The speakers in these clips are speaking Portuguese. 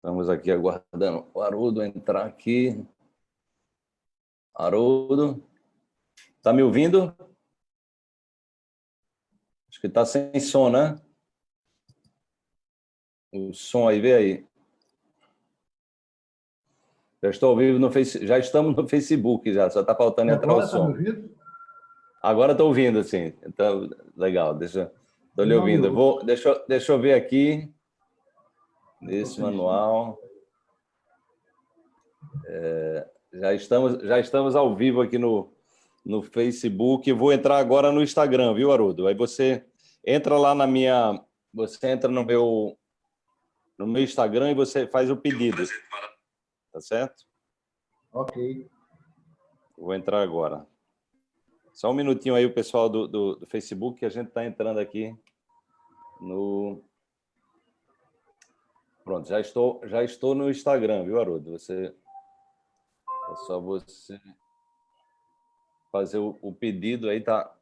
Estamos aqui aguardando o Haroldo entrar aqui. Haroldo, está me ouvindo? Acho que está sem som, né? O som aí, vê aí. Já estou ao vivo no Face, já estamos no Facebook, já, só está faltando entrar o tá som. Tá Agora estou ouvindo, sim. Então, legal, deixa, estou lhe ouvindo. Vou, deixa, deixa eu ver aqui, nesse manual. É, já, estamos, já estamos ao vivo aqui no, no Facebook. Vou entrar agora no Instagram, viu, Haroldo? Aí você entra lá na minha... Você entra no meu, no meu Instagram e você faz o pedido. Tá certo? Ok. Vou entrar agora. Só um minutinho aí, o pessoal do, do, do Facebook, que a gente está entrando aqui no... Pronto, já estou, já estou no Instagram, viu, Haroldo? Você... É só você fazer o, o pedido aí, tá?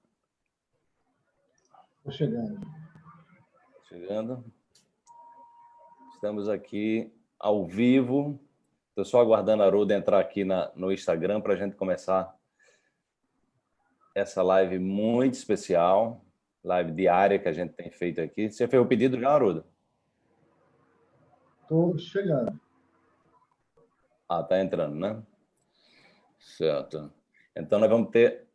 Estou chegando. Chegando. Estamos aqui ao vivo. Estou só aguardando a Haroldo entrar aqui na, no Instagram para a gente começar essa live muito especial, live diária que a gente tem feito aqui. Você fez o pedido já, Haroldo? Estou chegando. Ah, está entrando, né? Certo. Então, nós vamos ter...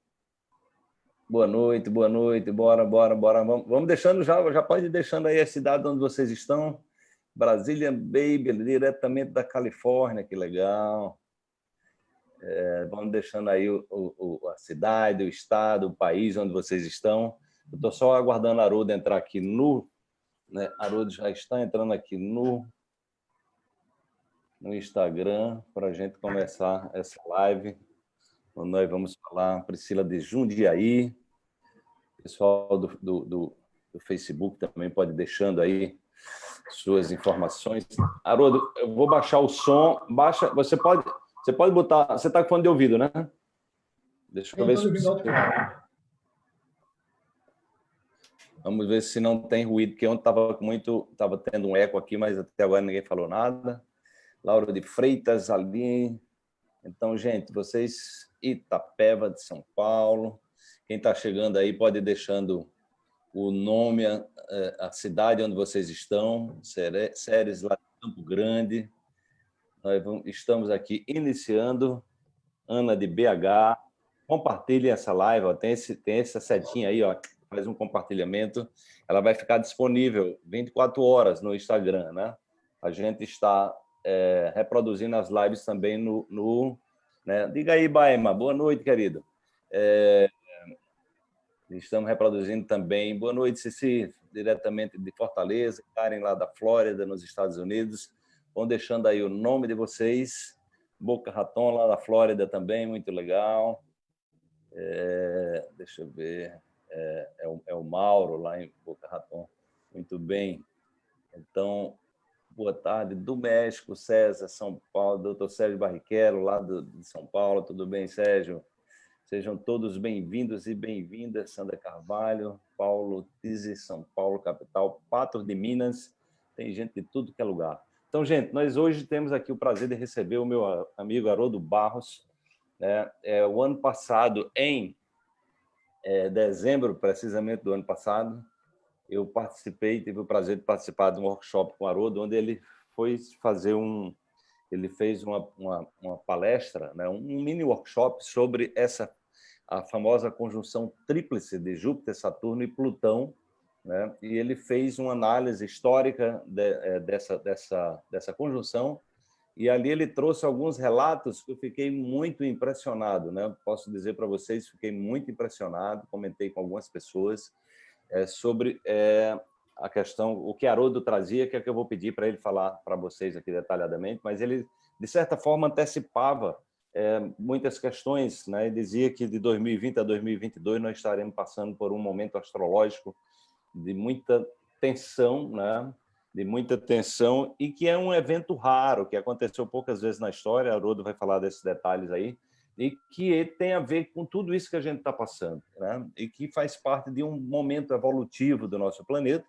Boa noite, boa noite, bora, bora, bora. Vamos, vamos deixando já, já pode ir deixando aí a cidade onde vocês estão. Brasília Baby, diretamente da Califórnia, que legal. É, vamos deixando aí o, o, a cidade, o estado, o país onde vocês estão. Eu estou só aguardando a Haroldo entrar aqui no... Né? Haroldo já está entrando aqui no, no Instagram para a gente começar essa live. Nós vamos falar, Priscila de Jundiaí, pessoal do, do, do, do Facebook também pode ir deixando aí suas informações. Haroldo, eu vou baixar o som. Baixa, você pode você pode botar... Você está com fone de ouvido, né? Deixa eu, eu ver se... Vamos ver se não tem ruído, porque ontem estava muito, estava tendo um eco aqui, mas até agora ninguém falou nada. Laura de Freitas ali. Então, gente, vocês, Itapeva de São Paulo. Quem está chegando aí pode ir deixando o nome, a, a cidade onde vocês estão, Séries lá de Campo Grande, nós vamos, estamos aqui iniciando. Ana de BH. Compartilhe essa live. Ó, tem, esse, tem essa setinha aí, ó, faz um compartilhamento. Ela vai ficar disponível 24 horas no Instagram. Né? A gente está é, reproduzindo as lives também no... no né? Diga aí, Baema. Boa noite, querido. É, estamos reproduzindo também. Boa noite, Cici, diretamente de Fortaleza. Karen, lá da Flórida, nos Estados Unidos. Vão deixando aí o nome de vocês. Boca Raton, lá da Flórida também, muito legal. É, deixa eu ver. É, é, o, é, o, Mauro, lá em Boca Raton. Muito bem. Então, boa tarde. Do México, César, São Paulo, doutor Sérgio Barrichello, lá do, de São Paulo. Tudo bem, Sérgio? Sejam todos bem-vindos e bem-vindas, Sandra Carvalho, Paulo Tizi, São Paulo, capital, Patos de Minas. Tem gente de tudo que é lugar. Então, gente, nós hoje temos aqui o prazer de receber o meu amigo Haroldo Barros. Né? É, o ano passado, em é, dezembro, precisamente do ano passado, eu participei, tive o prazer de participar de um workshop com o Haroldo, onde ele foi fazer um... Ele fez uma, uma, uma palestra, né? um mini workshop sobre essa a famosa conjunção tríplice de Júpiter, Saturno e Plutão, né? e ele fez uma análise histórica de, é, dessa, dessa, dessa conjunção, e ali ele trouxe alguns relatos que eu fiquei muito impressionado. Né? Posso dizer para vocês, fiquei muito impressionado, comentei com algumas pessoas é, sobre é, a questão, o que Haroldo trazia, que é que eu vou pedir para ele falar para vocês aqui detalhadamente, mas ele, de certa forma, antecipava é, muitas questões, né? dizia que de 2020 a 2022 nós estaremos passando por um momento astrológico de muita tensão, né? de muita tensão, e que é um evento raro, que aconteceu poucas vezes na história, Haroldo vai falar desses detalhes aí, e que tem a ver com tudo isso que a gente está passando, né? e que faz parte de um momento evolutivo do nosso planeta,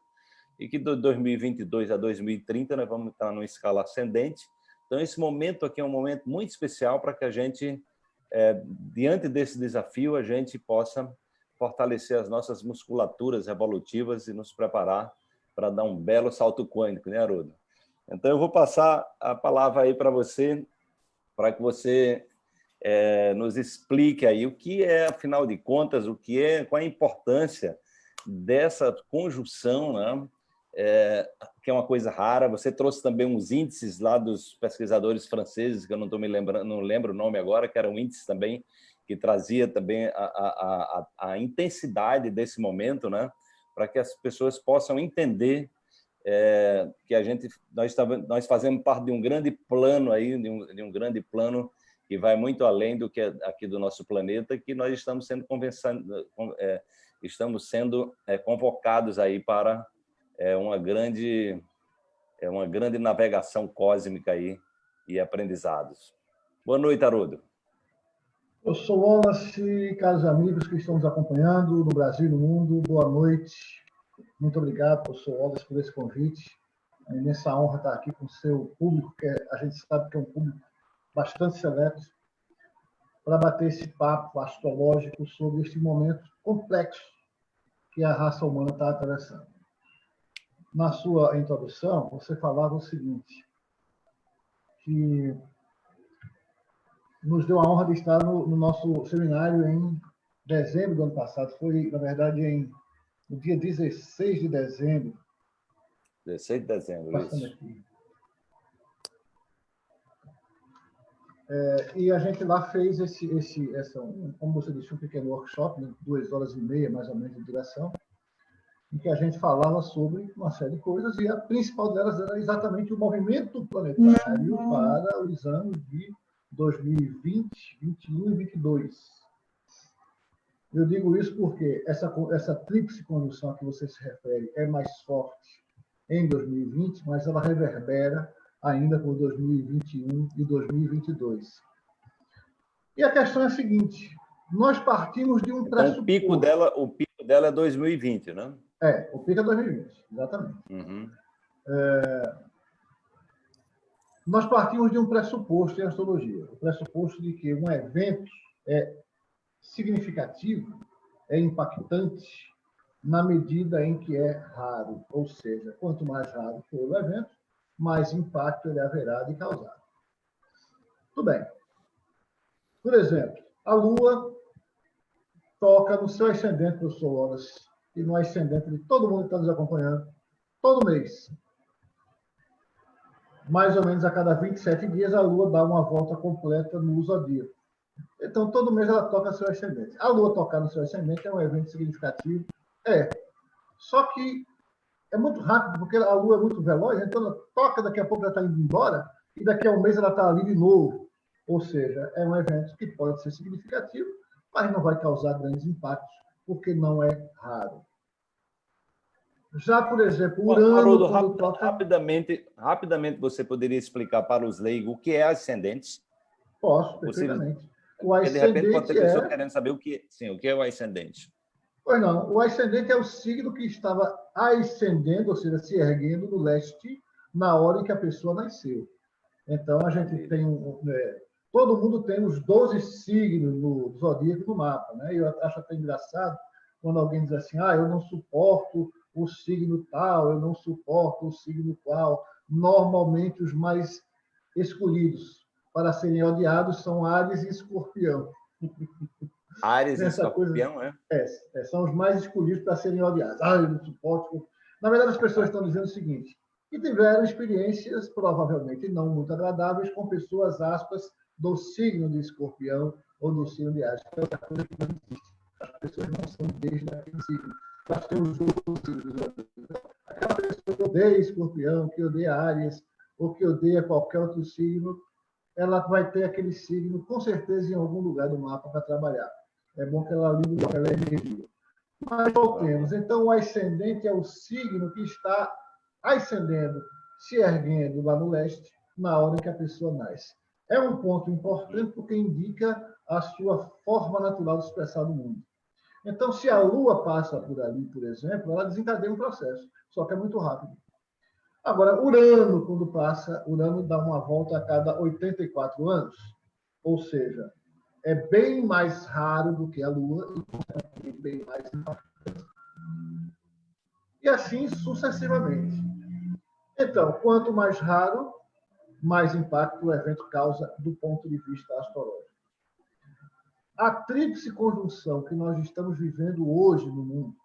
e que de 2022 a 2030 nós vamos estar numa escala ascendente. Então, esse momento aqui é um momento muito especial para que a gente, é, diante desse desafio, a gente possa fortalecer as nossas musculaturas evolutivas e nos preparar para dar um belo salto quântico, né, Haroldo? Então, eu vou passar a palavra aí para você, para que você é, nos explique aí o que é, afinal de contas, o que é, qual a importância dessa conjunção, né? É, que é uma coisa rara. Você trouxe também uns índices lá dos pesquisadores franceses, que eu não estou me lembrando, não lembro o nome agora, que eram índices também que trazia também a, a, a, a intensidade desse momento, né? Para que as pessoas possam entender é, que a gente nós nós fazemos parte de um grande plano aí, de um, de um grande plano que vai muito além do que é aqui do nosso planeta, que nós estamos sendo é, estamos sendo é, convocados aí para é, uma grande é uma grande navegação cósmica aí e aprendizados. Boa noite, Haroldo. Eu sou Wallace, caros amigos que estão nos acompanhando no Brasil e no mundo, boa noite. Muito obrigado, professor Wallace, por esse convite. É uma imensa honra estar aqui com o seu público, que a gente sabe que é um público bastante seleto, para bater esse papo astrológico sobre este momento complexo que a raça humana está atravessando. Na sua introdução, você falava o seguinte, que nos deu a honra de estar no, no nosso seminário em dezembro do ano passado. Foi, na verdade, em, no dia 16 de dezembro. 16 de dezembro, isso. Aqui. É, e a gente lá fez esse, esse, essa, como você disse, um pequeno workshop, de duas horas e meia, mais ou menos, de duração, em que a gente falava sobre uma série de coisas, e a principal delas era exatamente o movimento planetário uhum. para os anos de 2020, 2021 e 2022. Eu digo isso porque essa, essa tríplice conjunção a que você se refere é mais forte em 2020, mas ela reverbera ainda por 2021 e 2022. E a questão é a seguinte: nós partimos de um então, pressuposto. O pico dela, o pico dela é 2020, né? É, o pico é 2020, exatamente. Uhum. É, nós partimos de um pressuposto em astrologia, o pressuposto de que um evento é significativo, é impactante na medida em que é raro, ou seja, quanto mais raro for o evento, mais impacto ele haverá de causar. Tudo bem. Por exemplo, a Lua toca no seu ascendente, professor Wallace, e no ascendente de todo mundo que está nos acompanhando, todo mês. Mais ou menos a cada 27 dias, a Lua dá uma volta completa no zodíaco. Então, todo mês ela toca seu ascendente. A Lua tocar no seu ascendente é um evento significativo. É. Só que é muito rápido, porque a Lua é muito veloz, então ela toca, daqui a pouco ela está indo embora, e daqui a um mês ela está ali de novo. Ou seja, é um evento que pode ser significativo, mas não vai causar grandes impactos, porque não é raro. Já, por exemplo, Urano... Haroldo, rapid, toca... rapidamente, rapidamente você poderia explicar para os leigos o que é ascendente? Posso, perfeitamente. Você... O ascendente de repente pode ter pessoa é... querendo saber o que, sim, o que é o ascendente. Pois não, o ascendente é o signo que estava ascendendo, ou seja, se erguendo no leste na hora em que a pessoa nasceu. Então, a gente tem um. É, todo mundo tem os 12 signos no zodíaco no mapa, né? Eu acho até engraçado quando alguém diz assim: ah, eu não suporto o signo tal, eu não suporto o signo qual. Normalmente, os mais escolhidos para serem odiados são Ares e Escorpião. Ares e Escorpião, coisa, é? é? É, São os mais escolhidos para serem odiados. Ah, eu não suporto. Na verdade, as pessoas estão dizendo o seguinte: que tiveram experiências provavelmente não muito agradáveis com pessoas, aspas, do signo de escorpião ou do signo de Ares. Que é outra coisa que não existe. As pessoas não são desde aquele signo. Nós temos outros signos. Aquela pessoa que odeia escorpião, que odeia Ares, ou que odeia qualquer outro signo, ela vai ter aquele signo, com certeza, em algum lugar do mapa para trabalhar. É bom que ela ligue aquela energia. Mas voltemos. Então, o ascendente é o signo que está ascendendo, se erguendo lá no leste, na hora que a pessoa nasce. É um ponto importante porque indica a sua forma natural de expressar no mundo. Então, se a Lua passa por ali, por exemplo, ela desencadeia um processo, só que é muito rápido. Agora, Urano, quando passa, Urano dá uma volta a cada 84 anos, ou seja, é bem mais raro do que a Lua e bem mais impactante. E assim sucessivamente. Então, quanto mais raro, mais impacto o evento causa do ponto de vista astrológico. A tríplice conjunção que nós estamos vivendo hoje no mundo,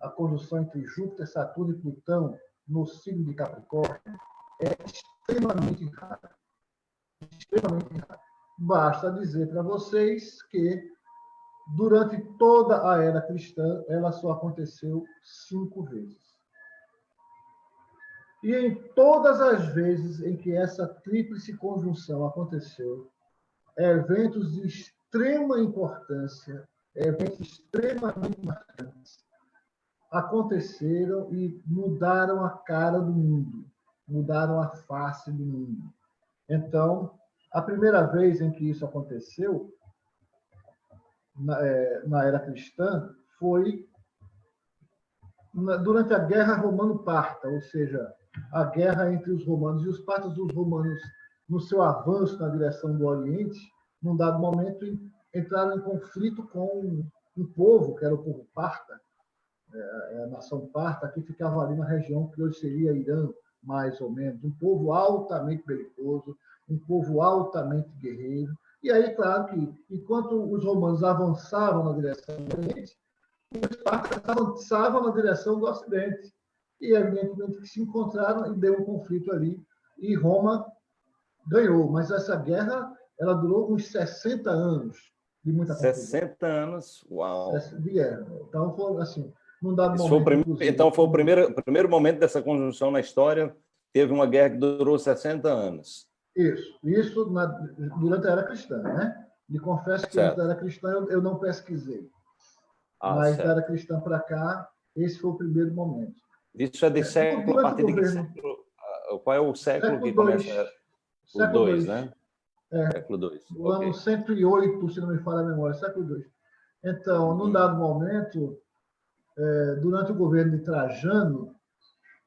a conjunção entre Júpiter, Saturno e Plutão no signo de Capricórnio, é extremamente rara. Extremamente rara. Basta dizer para vocês que, durante toda a era cristã, ela só aconteceu cinco vezes. E em todas as vezes em que essa tríplice conjunção aconteceu, eventos de extrema importância, eventos extremamente marcantes, aconteceram e mudaram a cara do mundo, mudaram a face do mundo. Então, a primeira vez em que isso aconteceu, na, é, na era cristã, foi na, durante a Guerra Romano-Parta, ou seja, a guerra entre os romanos e os partos. Os romanos, no seu avanço na direção do Oriente, num dado momento, entraram em conflito com um povo, que era o povo parta, é, é a nação parta, que ficava ali na região que hoje seria Irã, mais ou menos. Um povo altamente belicoso, um povo altamente guerreiro. E aí, claro que, enquanto os romanos avançavam na direção do Oriente, os partos avançavam na direção do Ocidente. E, evidentemente, que se encontraram e deu um conflito ali. E Roma ganhou. Mas essa guerra ela durou uns 60 anos de muita 60 anos? Uau! De guerra. Então, foi assim, num dado momento... Foi prim... Então, foi o primeiro, primeiro momento dessa conjunção na história, teve uma guerra que durou 60 anos. Isso, isso na, durante a era cristã, né? Me confesso que certo. durante a era cristã eu, eu não pesquisei. Ah, mas certo. da era cristã para cá, esse foi o primeiro momento. Isso é de é, século, a partir de século? Ah, qual é o século, século que dois. começa? O 2, né? É, século II. O okay. ano 108, se não me falha a memória, século II. Então, num uhum. dado momento, é, durante o governo de Trajano,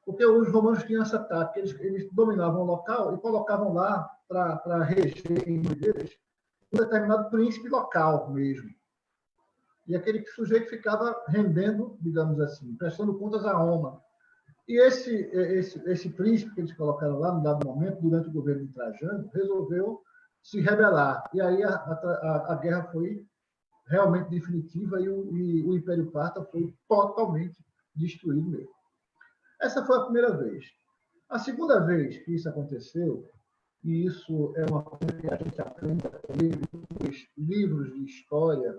porque os romanos tinham essa tática, eles, eles dominavam o local e colocavam lá para reger um determinado príncipe local mesmo. E aquele sujeito ficava rendendo, digamos assim, prestando contas a Roma. E esse, esse, esse príncipe que eles colocaram lá, no dado momento, durante o governo de Trajano, resolveu se rebelar. E aí a, a, a guerra foi realmente definitiva e o, e o Império Parta foi totalmente destruído mesmo. Essa foi a primeira vez. A segunda vez que isso aconteceu, e isso é uma coisa que a gente aprende nos livros de história,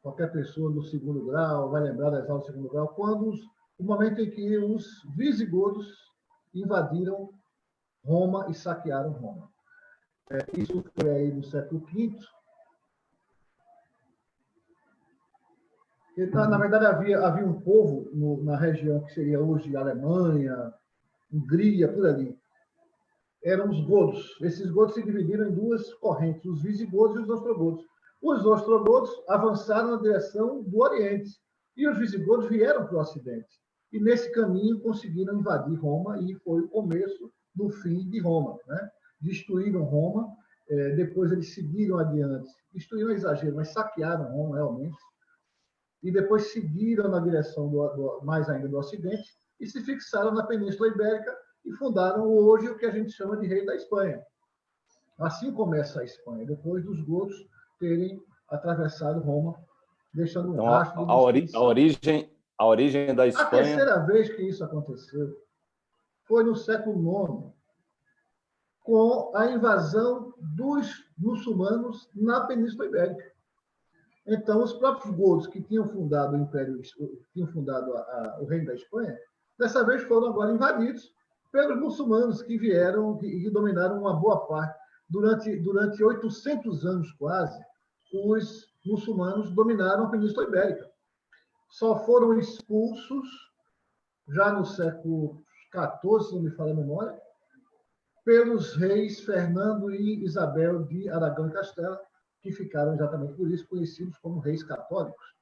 qualquer pessoa do segundo grau vai lembrar das aulas do segundo grau, quando os, o momento em que os visigodos invadiram Roma e saquearam Roma. É, isso foi aí no século V. Então, na verdade, havia, havia um povo no, na região que seria hoje Alemanha, Hungria, por ali. Eram os godos. Esses godos se dividiram em duas correntes, os visigodos e os ostrogodos. Os ostrogodos avançaram na direção do Oriente e os visigodos vieram para o Ocidente. E nesse caminho conseguiram invadir Roma e foi o começo do fim de Roma. Né? destruíram Roma, é, depois eles seguiram adiante, destruíram exagero, mas saquearam Roma realmente, e depois seguiram na direção do, do, mais ainda do Ocidente e se fixaram na Península Ibérica e fundaram hoje o que a gente chama de Rei da Espanha. Assim começa a Espanha, depois dos godos terem atravessado Roma, deixando então, um rastro. A, a, ori a, origem, a origem da Espanha. A terceira vez que isso aconteceu foi no século IX, com a invasão dos muçulmanos na Península Ibérica. Então, os próprios godos que tinham fundado o Império, tinham fundado a, a, o Reino da Espanha, dessa vez foram agora invadidos pelos muçulmanos que vieram e dominaram uma boa parte. Durante, durante 800 anos quase, os muçulmanos dominaram a Península Ibérica. Só foram expulsos já no século XIV, se não me falha a memória, pelos reis Fernando e Isabel de Aragão e Castela, que ficaram exatamente por isso conhecidos como reis católicos.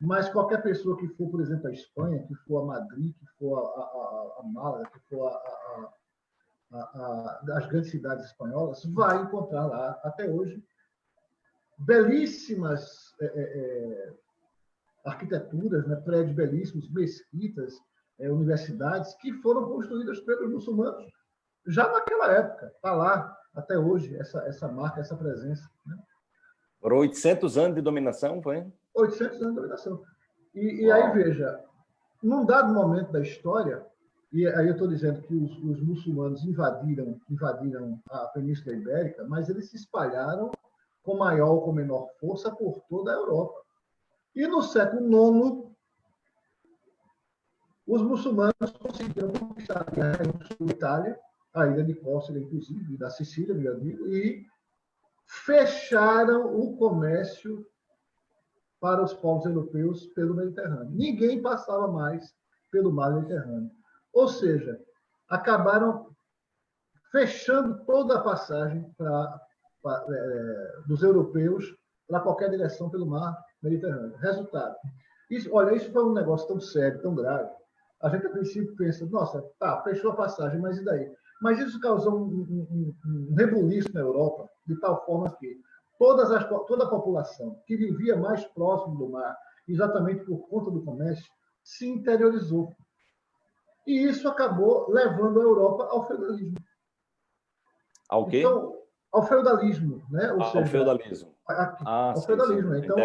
Mas qualquer pessoa que for, por exemplo, à Espanha, que for a Madrid, que for a, a, a Málaga, que for a, as grandes cidades espanholas, vai encontrar lá, até hoje, belíssimas é, é, é arquiteturas, né, prédios belíssimos, mesquitas, é, universidades que foram construídas pelos muçulmanos já naquela época. Está lá até hoje essa, essa marca, essa presença. Né? Foram 800 anos de dominação, foi? 800 anos de dominação. E, e aí, veja, num dado momento da história, e aí eu estou dizendo que os, os, muçulmanos invadiram, invadiram a Península Ibérica, mas eles se espalharam com maior ou com menor força por toda a Europa. E no século IX, os muçulmanos conseguiram conquistar a Itália, a ilha de Córcega, inclusive, da Sicília, meu amigo, e fecharam o comércio para os povos europeus pelo Mediterrâneo. Ninguém passava mais pelo mar Mediterrâneo. Ou seja, acabaram fechando toda a passagem para, para é, dos europeus para qualquer direção pelo mar Mediterrâneo. Resultado. Isso, olha, isso foi um negócio tão sério, tão grave. A gente, a princípio, pensa, nossa, tá, fechou a passagem, mas e daí? Mas isso causou um, um, um rebuliço na Europa, de tal forma que todas as, toda a população que vivia mais próximo do mar, exatamente por conta do comércio, se interiorizou. E isso acabou levando a Europa ao feudalismo. Ao quê? Então, ao feudalismo, né? Ou ah, seja, ao feudalismo. ah, ao sim, feudalismo. Sim. Então,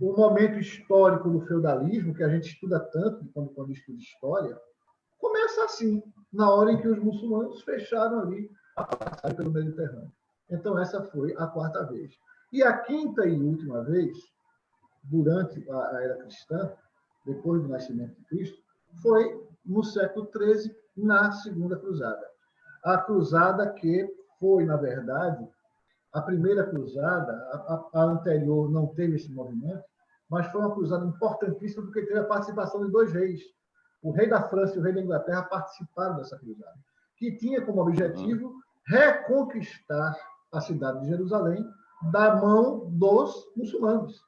o, o, momento histórico do feudalismo, que a gente estuda tanto quando, quando estuda história, começa assim, na hora em que os muçulmanos fecharam ali a passagem pelo Mediterrâneo. Então, essa foi a quarta vez. E a quinta e última vez, durante a era cristã, depois do nascimento de Cristo, foi no século XIII, na Segunda Cruzada. A cruzada que foi, na verdade, a primeira cruzada, a, a, anterior não teve esse movimento, mas foi uma cruzada importantíssima porque teve a participação de dois reis. O rei da França e o rei da Inglaterra participaram dessa cruzada, que tinha como objetivo reconquistar a cidade de Jerusalém da mão dos muçulmanos.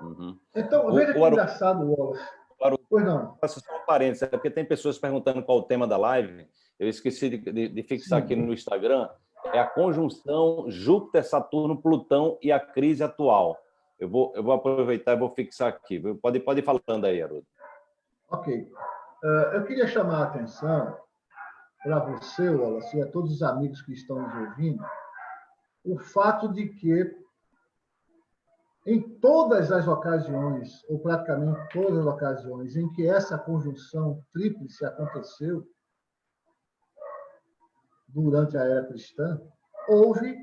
Uhum. Então, veja o, que o engraçado, Wallace. Pois não. Faço só um parênteses, é porque tem pessoas perguntando qual o tema da live. Eu esqueci de, de, de fixar Sim. aqui no Instagram. É a conjunção Júpiter-Saturno-Plutão e a crise atual. Eu vou, eu vou aproveitar e vou fixar aqui. Pode, pode ir falando aí, Haroldo. Ok. Uh, eu queria chamar a atenção para você, Wallace, e a todos os amigos que estão nos ouvindo, o fato de que em todas as ocasiões, ou praticamente todas as ocasiões, em que essa conjunção tríplice aconteceu durante a era cristã, houve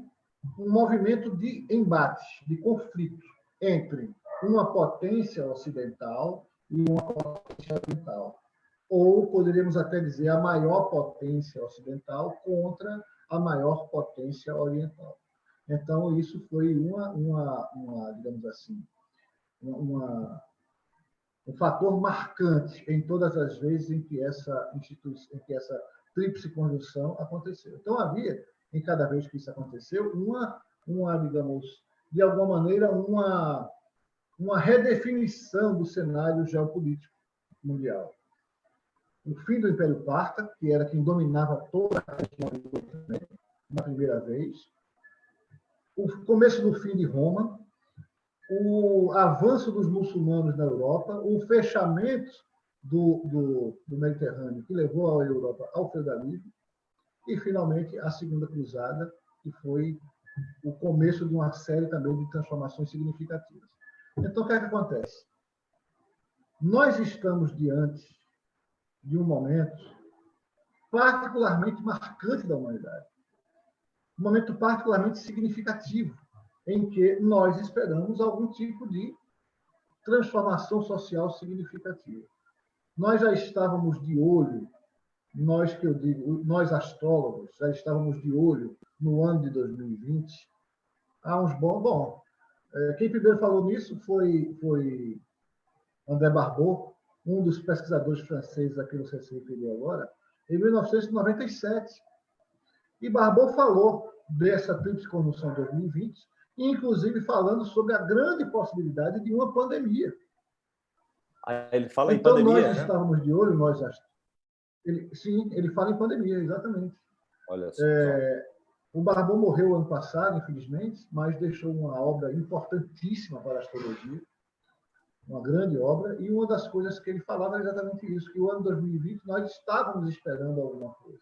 um movimento de embate, de conflito entre uma potência ocidental e uma potência oriental. Ou poderíamos até dizer a maior potência ocidental contra a maior potência oriental. Então, isso foi uma, uma, uma digamos assim, uma, um fator marcante em todas as vezes em que essa instituição, em que essa tríplice conjunção aconteceu. Então, havia, em cada vez que isso aconteceu, uma, uma digamos, de alguma maneira, uma, uma redefinição do cenário geopolítico mundial. O fim do Império Parta, que era quem dominava toda a região na primeira vez, o começo do fim de Roma, o avanço dos muçulmanos na Europa, o fechamento do, do, do Mediterrâneo, que levou a Europa ao feudalismo, e, finalmente, a Segunda Cruzada, que foi o começo de uma série também de transformações significativas. Então, o que, é que acontece? Nós estamos diante de um momento particularmente marcante da humanidade um momento particularmente significativo, em que nós esperamos algum tipo de transformação social significativa. Nós já estávamos de olho, nós que eu digo, nós astrólogos, já estávamos de olho no ano de 2020, há uns bons. Bom, quem primeiro falou nisso foi, foi André Barbeau, um dos pesquisadores franceses a quem você se referiu agora, em 1997 e Barbot falou dessa tríplice conjunção 2020, inclusive falando sobre a grande possibilidade de uma pandemia. Ah, ele fala então, em pandemia, nós né? estávamos de olho, nós ele, sim, ele fala em pandemia, exatamente. Olha só. É, o Barbon morreu ano passado, infelizmente, mas deixou uma obra importantíssima para a astrologia, uma grande obra, e uma das coisas que ele falava era exatamente isso, que o ano 2020 nós estávamos esperando alguma coisa.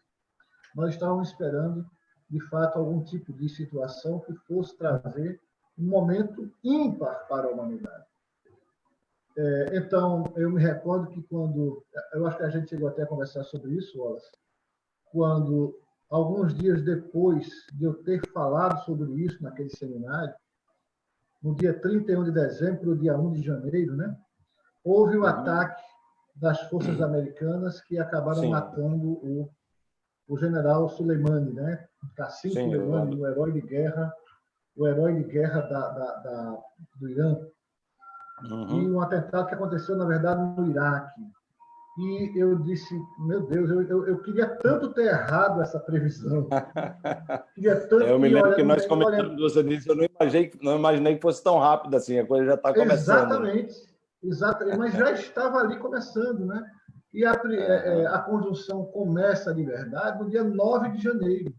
Nós estávamos esperando, de fato, algum tipo de situação que fosse trazer um momento ímpar para a humanidade. É, então, eu me recordo que quando. Eu acho que a gente chegou até a conversar sobre isso, Wallace, quando, alguns dias depois de eu ter falado sobre isso naquele seminário, no dia 31 de dezembro, no dia 1 de janeiro, né, houve o uhum. ataque das forças americanas que acabaram Sim. matando o, o general Soleimani, né? Cassim Soleimani, o herói de guerra, o herói de guerra da, da, da do Irã uhum. e um atentado que aconteceu, na verdade, no Iraque. E eu disse, meu Deus, eu, eu, eu queria tanto ter errado essa previsão. queria tanto eu me lembro que nós comentamos, você disse, eu não imaginei, não imaginei que fosse tão rápido assim, a coisa já está começando. Exatamente, exatamente, mas já estava ali começando, né? E a, é, é, a conjunção começa de verdade no dia 9 de janeiro.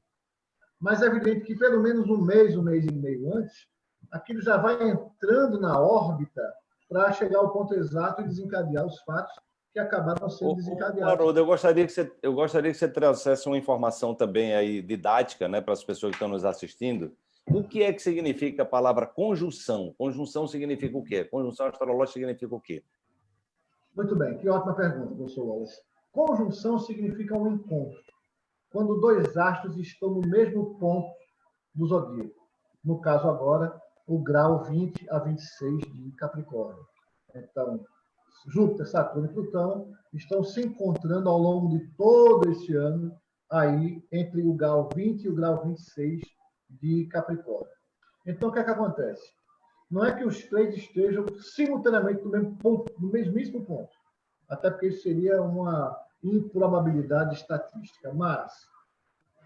Mas é evidente que pelo menos um mês, um mês e meio antes, aquilo já vai entrando na órbita para chegar ao ponto exato e desencadear os fatos que acabaram sendo desencadeados. Haroldo, eu gostaria que você, eu gostaria que você trouxesse uma informação também aí didática, né, para as pessoas que estão nos assistindo. O que é que significa a palavra conjunção? Conjunção significa o quê? Conjunção astrológica significa o quê? Muito bem, que ótima pergunta, professor Wallace. Conjunção significa um encontro. Quando dois astros estão no mesmo ponto do zodíaco. No caso agora, o grau 20 a 26 de Capricórnio. Então, Júpiter, Saturno e Plutão estão se encontrando ao longo de todo esse ano, aí entre o grau 20 e o grau 26 de Capricórnio. Então, o que é que acontece? Não é que os três estejam simultaneamente no mesmo ponto, no mesmíssimo ponto, até porque isso seria uma improbabilidade estatística, mas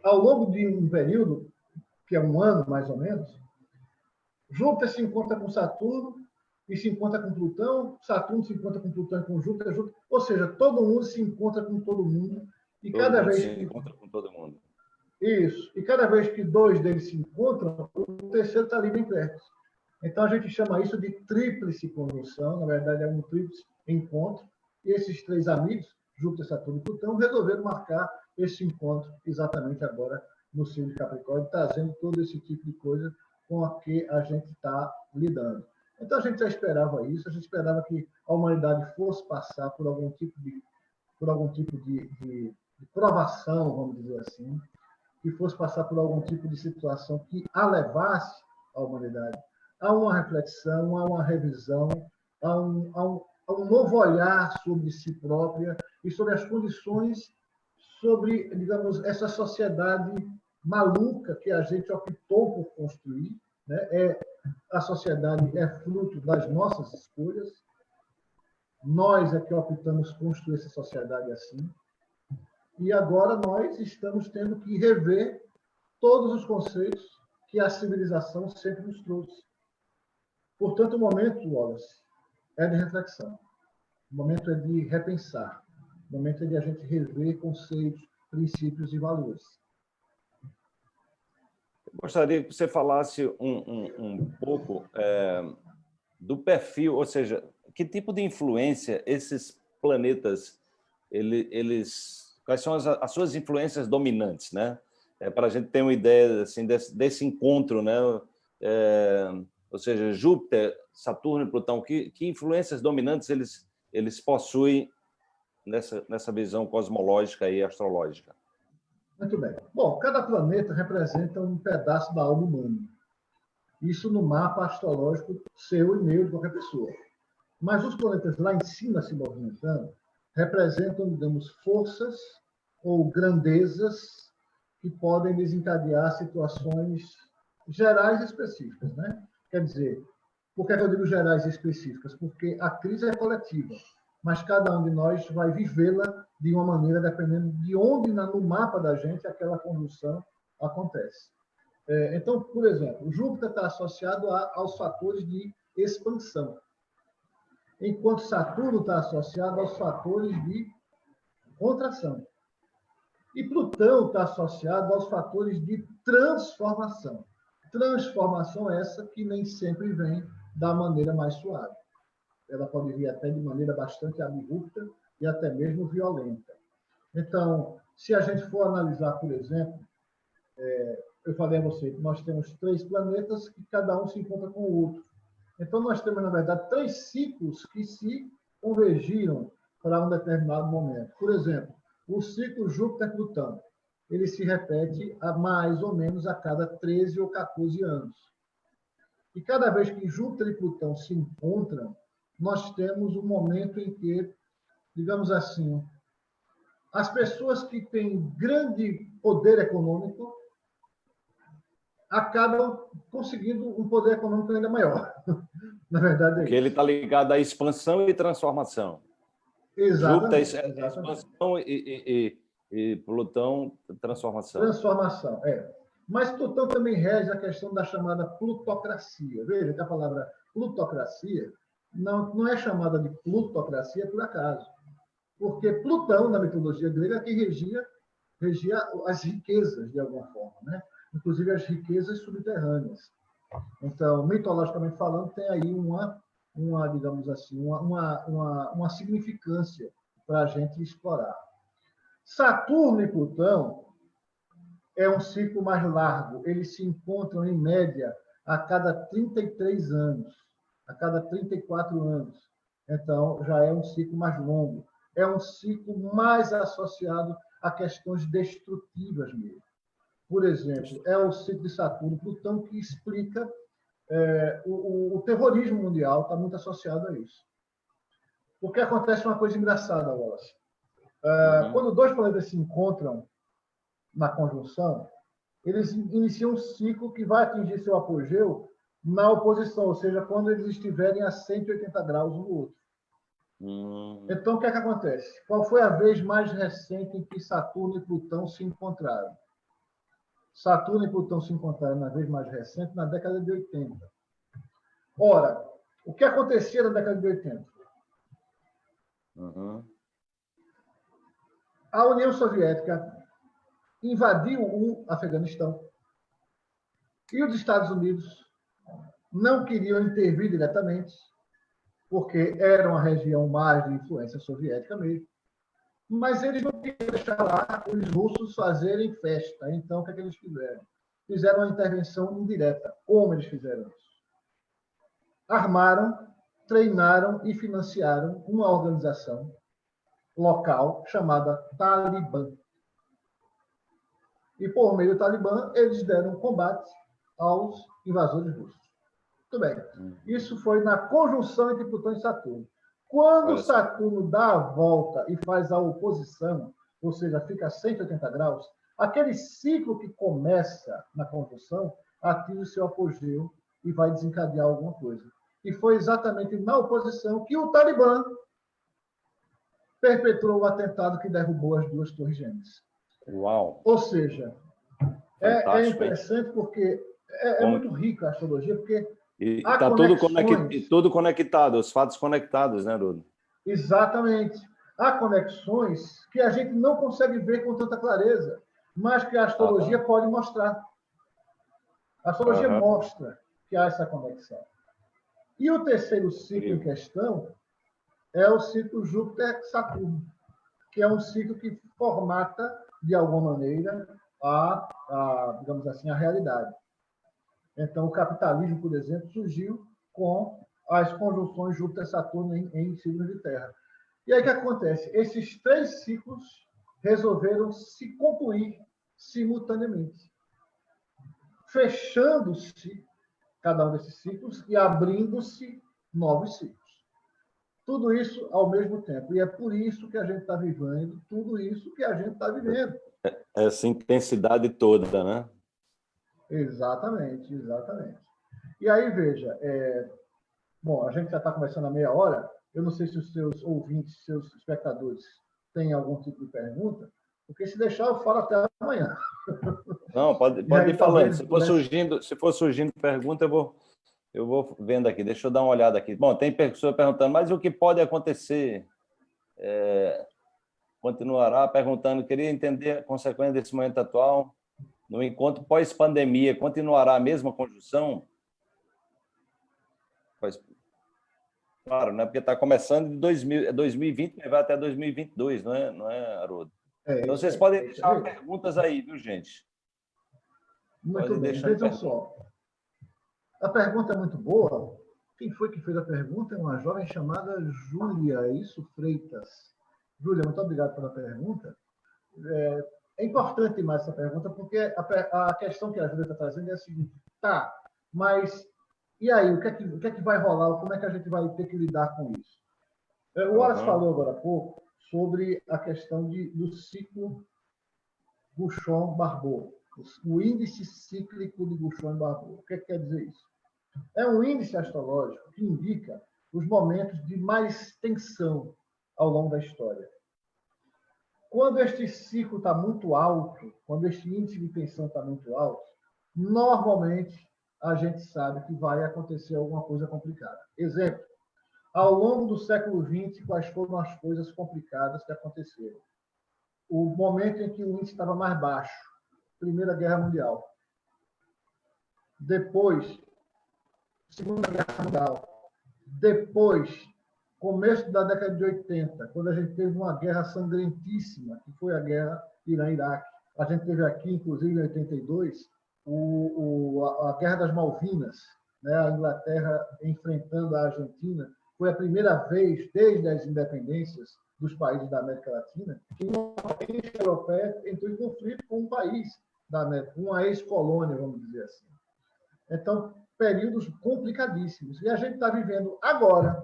ao longo de um período, que é um ano mais ou menos, Júpiter se encontra com Saturno e se encontra com Plutão, Saturno se encontra com Plutão e com Júpiter, Júpiter, ou seja, todo mundo se encontra com todo mundo e todo cada vez se que encontra com todo mundo. Isso. E cada vez que dois deles se encontram, o terceiro está ali bem perto. Então a gente chama isso de tríplice conjunção, na verdade é um tríplice encontro. E esses três amigos, Júpiter, Saturno e Plutão, resolveram marcar esse encontro exatamente agora no signo de Capricórnio, trazendo todo esse tipo de coisa com a que a gente está lidando. Então a gente já esperava isso, a gente esperava que a humanidade fosse passar por algum tipo de, por algum tipo de, de, de provação, vamos dizer assim, que fosse passar por algum tipo de situação que a levasse a humanidade a uma reflexão, a uma revisão, a um, a um, a um novo olhar sobre si própria e sobre as condições, sobre, digamos, essa sociedade maluca que a gente optou por construir. Né? É, a sociedade é fruto das nossas escolhas. Nós é que optamos construir essa sociedade assim. E agora nós estamos tendo que rever todos os conceitos que a civilização sempre nos trouxe. Portanto, o momento, Wallace, é de reflexão. O momento é de repensar. O momento é de a gente rever conceitos, princípios e valores. Eu gostaria que você falasse um, um, um pouco é, do perfil, ou seja, que tipo de influência esses planetas, ele, eles, quais são as, as, suas influências dominantes, né? É, para a gente ter uma ideia assim, desse, desse encontro, né? É, ou seja, Júpiter, Saturno e Plutão, que, que influências dominantes eles, eles possuem nessa, nessa visão cosmológica e astrológica? Muito bem. Bom, cada planeta representa um pedaço da alma humana. Isso no mapa astrológico seu e meu de qualquer pessoa. Mas os planetas lá em cima se movimentando representam, digamos, forças ou grandezas que podem desencadear situações gerais específicas, né? Quer dizer, por que eu digo gerais e específicas? Porque a crise é coletiva mas cada um de nós vai vivê-la de uma maneira dependendo de onde no mapa da gente aquela condução acontece. É, então, por exemplo, Júpiter está associado aos fatores de expansão, enquanto Saturno está associado aos fatores de contração. E Plutão está associado aos fatores de transformação. Transformação essa que nem sempre vem da maneira mais suave. Ela pode vir até de maneira bastante abrupta e até mesmo violenta. Então, se a gente for analisar, por exemplo, é, eu falei a você que nós temos três planetas que cada um se encontra com o outro. Então, nós temos, na verdade, três ciclos que se convergiram para um determinado momento. Por exemplo, o ciclo Júpiter-Plutão. Ele se repete a mais ou menos a cada 13 ou 14 anos. E cada vez que Júpiter e Plutão se encontram, nós temos um momento em que, digamos assim, as pessoas que têm grande poder econômico acabam conseguindo um poder econômico ainda maior. Na verdade, é Porque ele está ligado à expansão e transformação. Exatamente. Júpiter é expansão e, e, e, e, Plutão, transformação. Transformação, é. Mas Plutão também rege a questão da chamada plutocracia. Veja que a palavra plutocracia não, não é chamada de plutocracia por acaso. Porque Plutão, na mitologia grega, é quem regia, regia as riquezas, de alguma forma. Né? inclusive as riquezas subterrâneas. Então, mitologicamente falando, tem aí uma, uma digamos assim, uma, uma, uma, uma significância para a gente explorar. Saturno e Plutão é um ciclo mais largo. Eles se encontram, em média, a cada 33 anos, a cada 34 anos. Então, já é um ciclo mais longo. É um ciclo mais associado a questões destrutivas mesmo por exemplo, é o ciclo de Saturno Plutão que explica é, o, o, terrorismo mundial, está muito associado a isso. Porque acontece uma coisa engraçada, Wallace. É, uhum. Quando dois planetas se encontram na conjunção, eles iniciam um ciclo que vai atingir seu apogeu na oposição, ou seja, quando eles estiverem a 180 graus um do outro. Uhum. Então, o que é que acontece? Qual foi a vez mais recente em que Saturno e Plutão se encontraram? Saturno e Plutão se encontraram na vez mais recente, na década de 80. Ora, o que acontecia na década de 80? Uhum. A União Soviética invadiu o Afeganistão e os Estados Unidos não queriam intervir diretamente, porque era uma região mais de influência soviética mesmo mas eles não queriam deixar lá os russos fazerem festa. Então, o que, é que eles fizeram? Fizeram uma intervenção indireta. Como eles fizeram isso? Armaram, treinaram e financiaram uma organização local chamada Talibã. E, por meio do Talibã, eles deram combate aos invasores russos. Muito bem. Uhum. Isso foi na conjunção entre Plutão e Saturno. Quando Olha Saturno dá a volta e faz a oposição, ou seja, fica a 180 graus, aquele ciclo que começa na conjunção atinge o seu apogeu e vai desencadear alguma coisa. E foi exatamente na oposição que o Talibã perpetrou o atentado que derrubou as duas torres gêmeas. Uau! Ou seja, é, é, interessante porque é, é muito rica a astrologia, porque e está tudo, conect, tudo conectado, os fatos conectados, né, Rudo? Exatamente. Há conexões que a gente não consegue ver com tanta clareza, mas que a astrologia ah, pode mostrar. A astrologia mostra que há essa conexão. E o terceiro ciclo em questão é o ciclo Júpiter-Saturno, que é um ciclo que formata, de alguma maneira, a, a digamos assim, a realidade. Então, o capitalismo, por exemplo, surgiu com as conjunções Júpiter-Saturno em, em signos de terra. E aí o que acontece? Esses três ciclos resolveram se concluir simultaneamente, fechando-se cada um desses ciclos e abrindo-se novos ciclos. Tudo isso ao mesmo tempo. E é por isso que a gente está vivendo tudo isso que a gente está vivendo. Essa intensidade toda, né? Exatamente, exatamente. E aí, veja, é... bom, a gente já está conversando há meia hora, eu não sei se os seus ouvintes, seus espectadores têm algum tipo de pergunta, porque se deixar eu falo até amanhã. Não, pode, pode ir falando. Se for, surgindo, se for surgindo pergunta, eu vou, eu vou vendo aqui. Deixa eu dar uma olhada aqui. Bom, tem pessoa perguntando, mas o que pode acontecer? É, continuará perguntando, queria entender a consequência desse momento atual. No encontro pós-pandemia, continuará a mesma conjunção? Claro, né? porque está começando de 2000, 2020 e vai até 2022, não é, não é Haroldo? É, então, vocês é, podem deixar perguntas aí, viu, gente? Muito bem, vejam só. A pergunta é muito boa. Quem foi que fez a pergunta? É uma jovem chamada Júlia, é isso, Freitas. Júlia, muito obrigado pela pergunta. É, é importante mais essa pergunta, porque a, a questão que a Júlia está trazendo é a seguinte: tá, mas e aí, o que, é que, o que é que vai rolar? Como é que a gente vai ter que lidar com isso? É, o Wallace uhum. falou agora há pouco sobre a questão de, do ciclo Bouchon-Barbot, o índice cíclico de Bouchon-Barbot. O que, é que quer dizer isso? É um índice astrológico que indica os momentos de mais tensão ao longo da história. Quando este ciclo está muito alto, quando este índice de tensão está muito alto, normalmente a gente sabe que vai acontecer alguma coisa complicada. Exemplo, ao longo do século XX, quais foram as coisas complicadas que aconteceram? O momento em que o índice estava mais baixo, Primeira Guerra Mundial. Depois, Segunda Guerra Mundial. Depois, começo da década de 80, quando a gente teve uma guerra sangrentíssima, que foi a guerra Irã-Iraque. A gente teve aqui, inclusive, em 82, o, o, a, a Guerra das Malvinas, né? a Inglaterra enfrentando a Argentina, foi a primeira vez desde as independências dos países da América Latina que uma país europeia entrou em conflito com um país da América, uma ex-colônia, vamos dizer assim. Então, períodos complicadíssimos. E a gente está vivendo agora,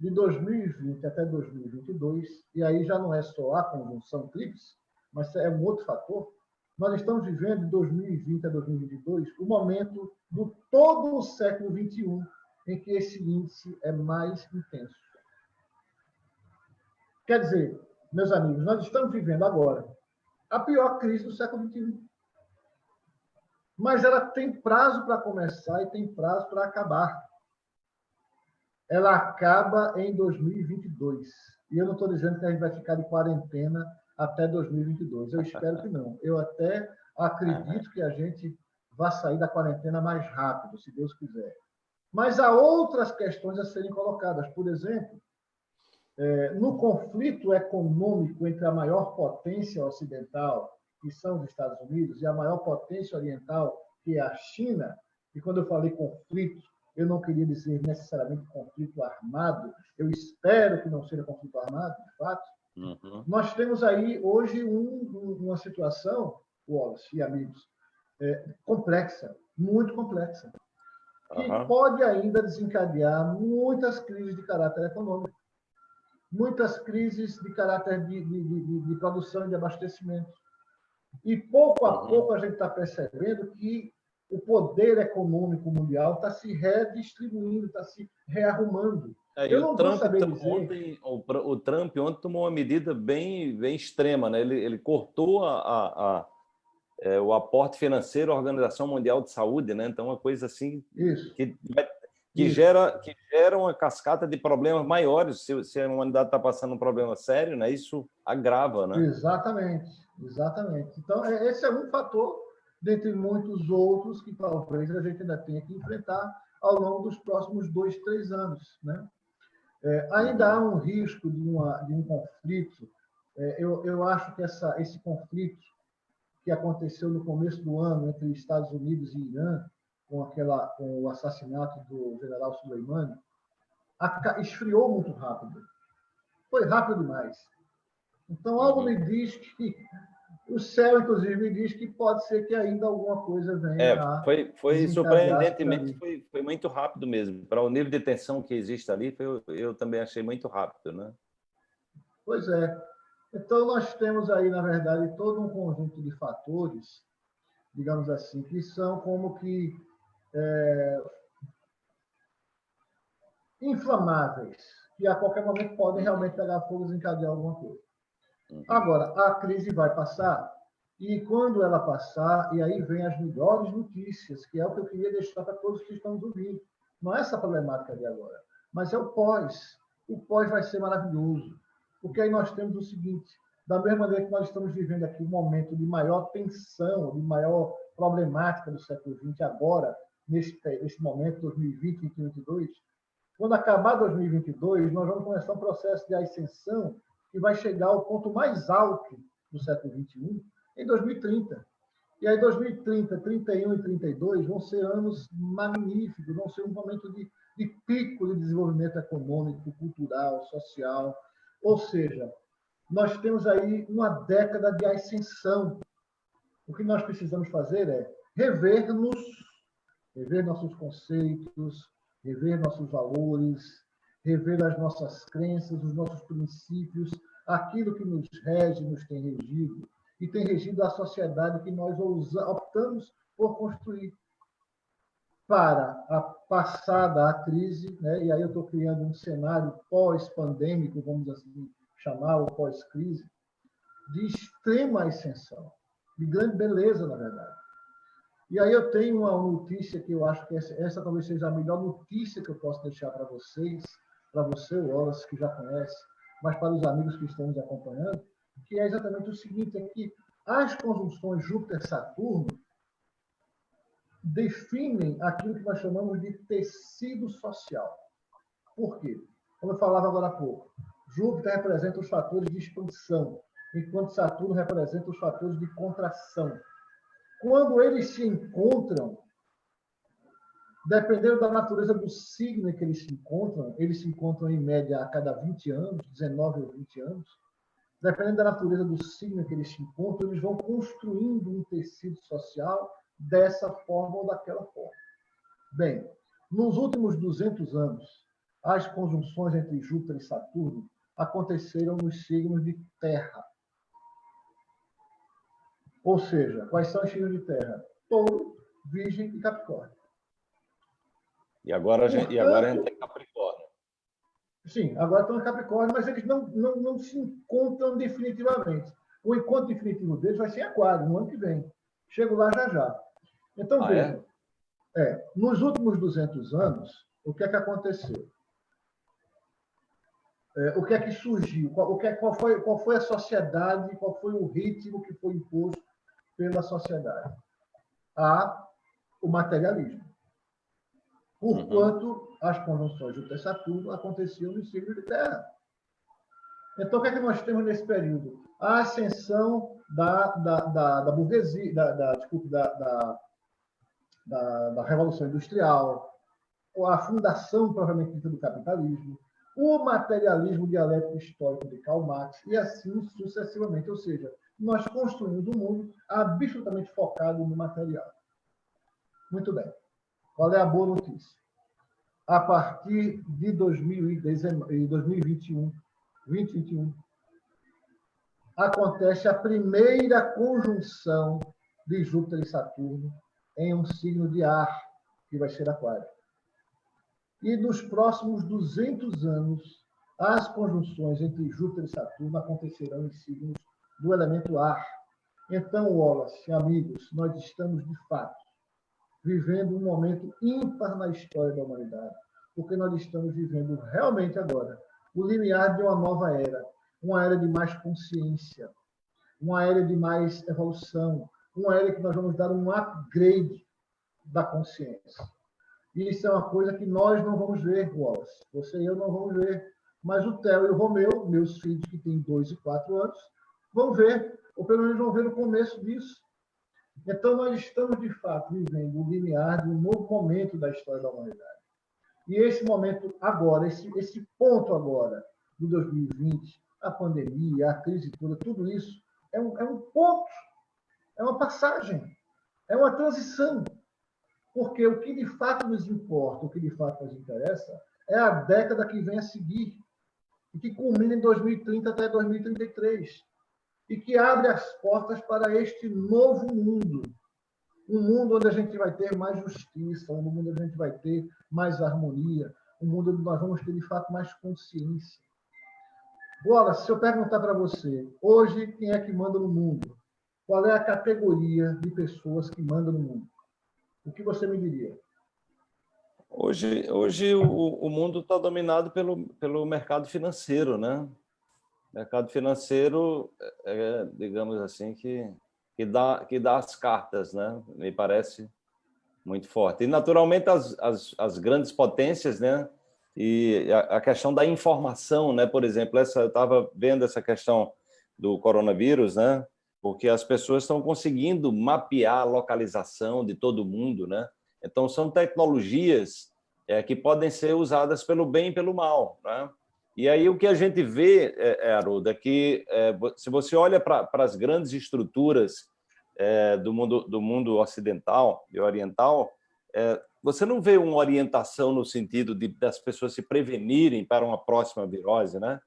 de 2020 até 2022, e aí já não é só a conjunção TRIPS, mas é um outro fator, nós estamos vivendo de 2020 a 2022 o momento do todo o século XXI em que esse índice é mais intenso. Quer dizer, meus amigos, nós estamos vivendo agora a pior crise do século XXI. Mas ela tem prazo para começar e tem prazo para acabar. Ela acaba em 2022. E eu não estou dizendo que a gente vai ficar de quarentena até 2022. Eu espero que não. Eu até acredito que a gente vá sair da quarentena mais rápido, se Deus quiser. Mas há outras questões a serem colocadas. Por exemplo, é, no conflito econômico entre a maior potência ocidental, que são os Estados Unidos, e a maior potência oriental, que é a China, e quando eu falei conflito, eu não queria dizer necessariamente conflito armado, eu espero que não seja conflito armado, de fato. Uhum. Nós temos aí hoje um, uma situação, Wallace e amigos, é, complexa, muito complexa que uhum. pode ainda desencadear muitas crises de caráter econômico, muitas crises de caráter de, de, de, de produção e de abastecimento. E pouco a uhum. pouco a gente está percebendo que o poder econômico mundial está se redistribuindo, está se rearrumando. É, Eu não o Trump, saber dizer... ontem, o, Trump ontem tomou uma medida bem, bem extrema, né? ele, ele cortou a, a é, o aporte financeiro à Organização Mundial de Saúde, né? Então, uma coisa assim Isso. que, que, Isso. Gera, que gera uma cascata de problemas maiores. Se, se a humanidade está passando um problema sério, né? isso agrava. Né? Exatamente, exatamente. Então, é, esse é um fator, dentre muitos outros, que talvez a gente ainda tenha que enfrentar ao longo dos próximos dois, três anos. Né? É, ainda há um risco de, uma, de um conflito. É, eu, eu acho que essa, esse conflito que aconteceu no começo do ano entre Estados Unidos e Irã, com, aquela, com o assassinato do general Soleimani, esfriou muito rápido. Foi rápido demais. Então, algo me diz que o céu, inclusive, me diz que pode ser que ainda alguma coisa venha. É, foi, foi surpreendentemente, foi, foi muito rápido mesmo. Para o nível de tensão que existe ali, foi, eu também achei muito rápido, né? Pois é. Então, nós temos aí, na verdade, todo um conjunto de fatores, digamos assim, que são como que é, inflamáveis, que a qualquer momento podem realmente pegar fogo e desencadear alguma coisa. Uhum. Agora, a crise vai passar? E quando ela passar, e aí vem as melhores notícias, que é o que eu queria deixar para todos que estão ouvindo. Não é essa problemática de agora, mas é o pós. O pós vai ser maravilhoso, porque aí nós temos o seguinte: da mesma maneira que nós estamos vivendo aqui um momento de maior tensão, de maior problemática do século XX, agora, nesse, nesse momento, 2020, 2022, quando acabar 2022, nós vamos começar um processo de ascensão que vai chegar ao ponto mais alto do século XXI em 2030. E aí 2030, 31 e 32 vão ser anos magníficos, vão ser um momento de, de pico de desenvolvimento econômico, cultural, social. Ou seja, nós temos aí uma década de ascensão. O que nós precisamos fazer é rever-nos, rever nossos conceitos, rever nossos valores, rever as nossas crenças, os nossos princípios, aquilo que nos rege, nos tem regido, e tem regido a sociedade que nós optamos por construir. Para a passada a crise, né? e aí eu estou criando um cenário pós-pandêmico, vamos assim chamar, ou pós-crise, de extrema ascensão, de grande beleza, na verdade. E aí eu tenho uma notícia que eu acho que essa, essa talvez seja a melhor notícia que eu posso deixar para vocês, para você, Wallace, que já conhece, mas para os amigos que estão nos acompanhando, que é exatamente o seguinte, é que as conjunções Júpiter-Saturno definem aquilo que nós chamamos de tecido social. Por quê? Como eu falava agora há pouco, Júpiter representa os fatores de expansão, enquanto Saturno representa os fatores de contração. Quando eles se encontram, dependendo da natureza do signo em que eles se encontram, eles se encontram em média a cada 20 anos, 19 ou 20 anos, dependendo da natureza do signo que eles se encontram, eles vão construindo um tecido social dessa forma ou daquela forma. Bem, nos últimos 200 anos, as conjunções entre Júpiter e Saturno aconteceram nos signos de Terra. Ou seja, quais são os signos de terra? Touro, Virgem e Capricórnio. E agora a gente, e agora a gente tem Capricórnio. Sim, agora estão em Capricórnio, mas eles não, não, não se encontram definitivamente. O encontro definitivo deles vai ser em Aquário, no ano que vem. Chego lá já já. Então, ah, veja, é? é? nos últimos 200 anos, o que é que aconteceu? É, o que é que surgiu? Qual, o que é, qual, foi, qual foi a sociedade, qual foi o ritmo que foi imposto pela sociedade? A, o materialismo. Porquanto uhum. as conjunções Júpiter-Saturno aconteciam no signo de Terra. Então, o que é que nós temos nesse período? A ascensão da, da, da, da burguesia, da, da, desculpe, da, da, da, da Revolução Industrial, a fundação, provavelmente, do capitalismo, o materialismo dialético histórico de Karl Marx, e assim sucessivamente. Ou seja, nós construímos um mundo absolutamente focado no material. Muito bem. Qual é a boa notícia? A partir de 2021, 2021, acontece a primeira conjunção de Júpiter e Saturno em um signo de ar, que vai ser Aquário. E nos próximos 200 anos, as conjunções entre Júpiter e Saturno acontecerão em signos do elemento ar. Então, Wallace, amigos, nós estamos, de fato, vivendo um momento ímpar na história da humanidade, porque nós estamos vivendo realmente agora o limiar de uma nova era, uma era de mais consciência, uma era de mais evolução, uma era que nós vamos dar um upgrade da consciência. Isso é uma coisa que nós não vamos ver, Wallace. Você e eu não vamos ver. Mas o Theo e o Romeu, meus filhos que têm dois e quatro anos, vão ver, ou pelo menos vão ver no começo disso. Então, nós estamos, de fato, vivendo o limiar de um novo momento da história da humanidade. E esse momento agora, esse, esse ponto agora, de 2020, a pandemia, a crise toda, tudo isso, é um, é um ponto, é uma passagem, é uma transição. Porque o que de fato nos importa, o que de fato nos interessa, é a década que vem a seguir, e que culmina em 2030 até 2033, e que abre as portas para este novo mundo. Um mundo onde a gente vai ter mais justiça, um mundo onde a gente vai ter mais harmonia, um mundo onde nós vamos ter, de fato, mais consciência. Bola, se eu perguntar para você, hoje, quem é que manda no mundo? qual é a categoria de pessoas que mandam no mundo? O que você me diria? Hoje, hoje o, o mundo está dominado pelo, pelo mercado financeiro, né? Mercado financeiro, é, digamos assim, que, que, dá, que dá as cartas, né? Me parece muito forte. E, naturalmente, as, as, as grandes potências, né? E a, a, questão da informação, né? Por exemplo, essa, eu estava vendo essa questão do coronavírus, né? porque as pessoas estão conseguindo mapear a localização de todo mundo, né? Então, são tecnologias é, que podem ser usadas pelo bem e pelo mal, né? E aí o que a gente vê, é, é Haroldo, é que é, se você olha para as grandes estruturas é, do, mundo, do mundo ocidental e oriental, você não vê uma orientação no sentido de das pessoas se prevenirem para uma próxima virose, né?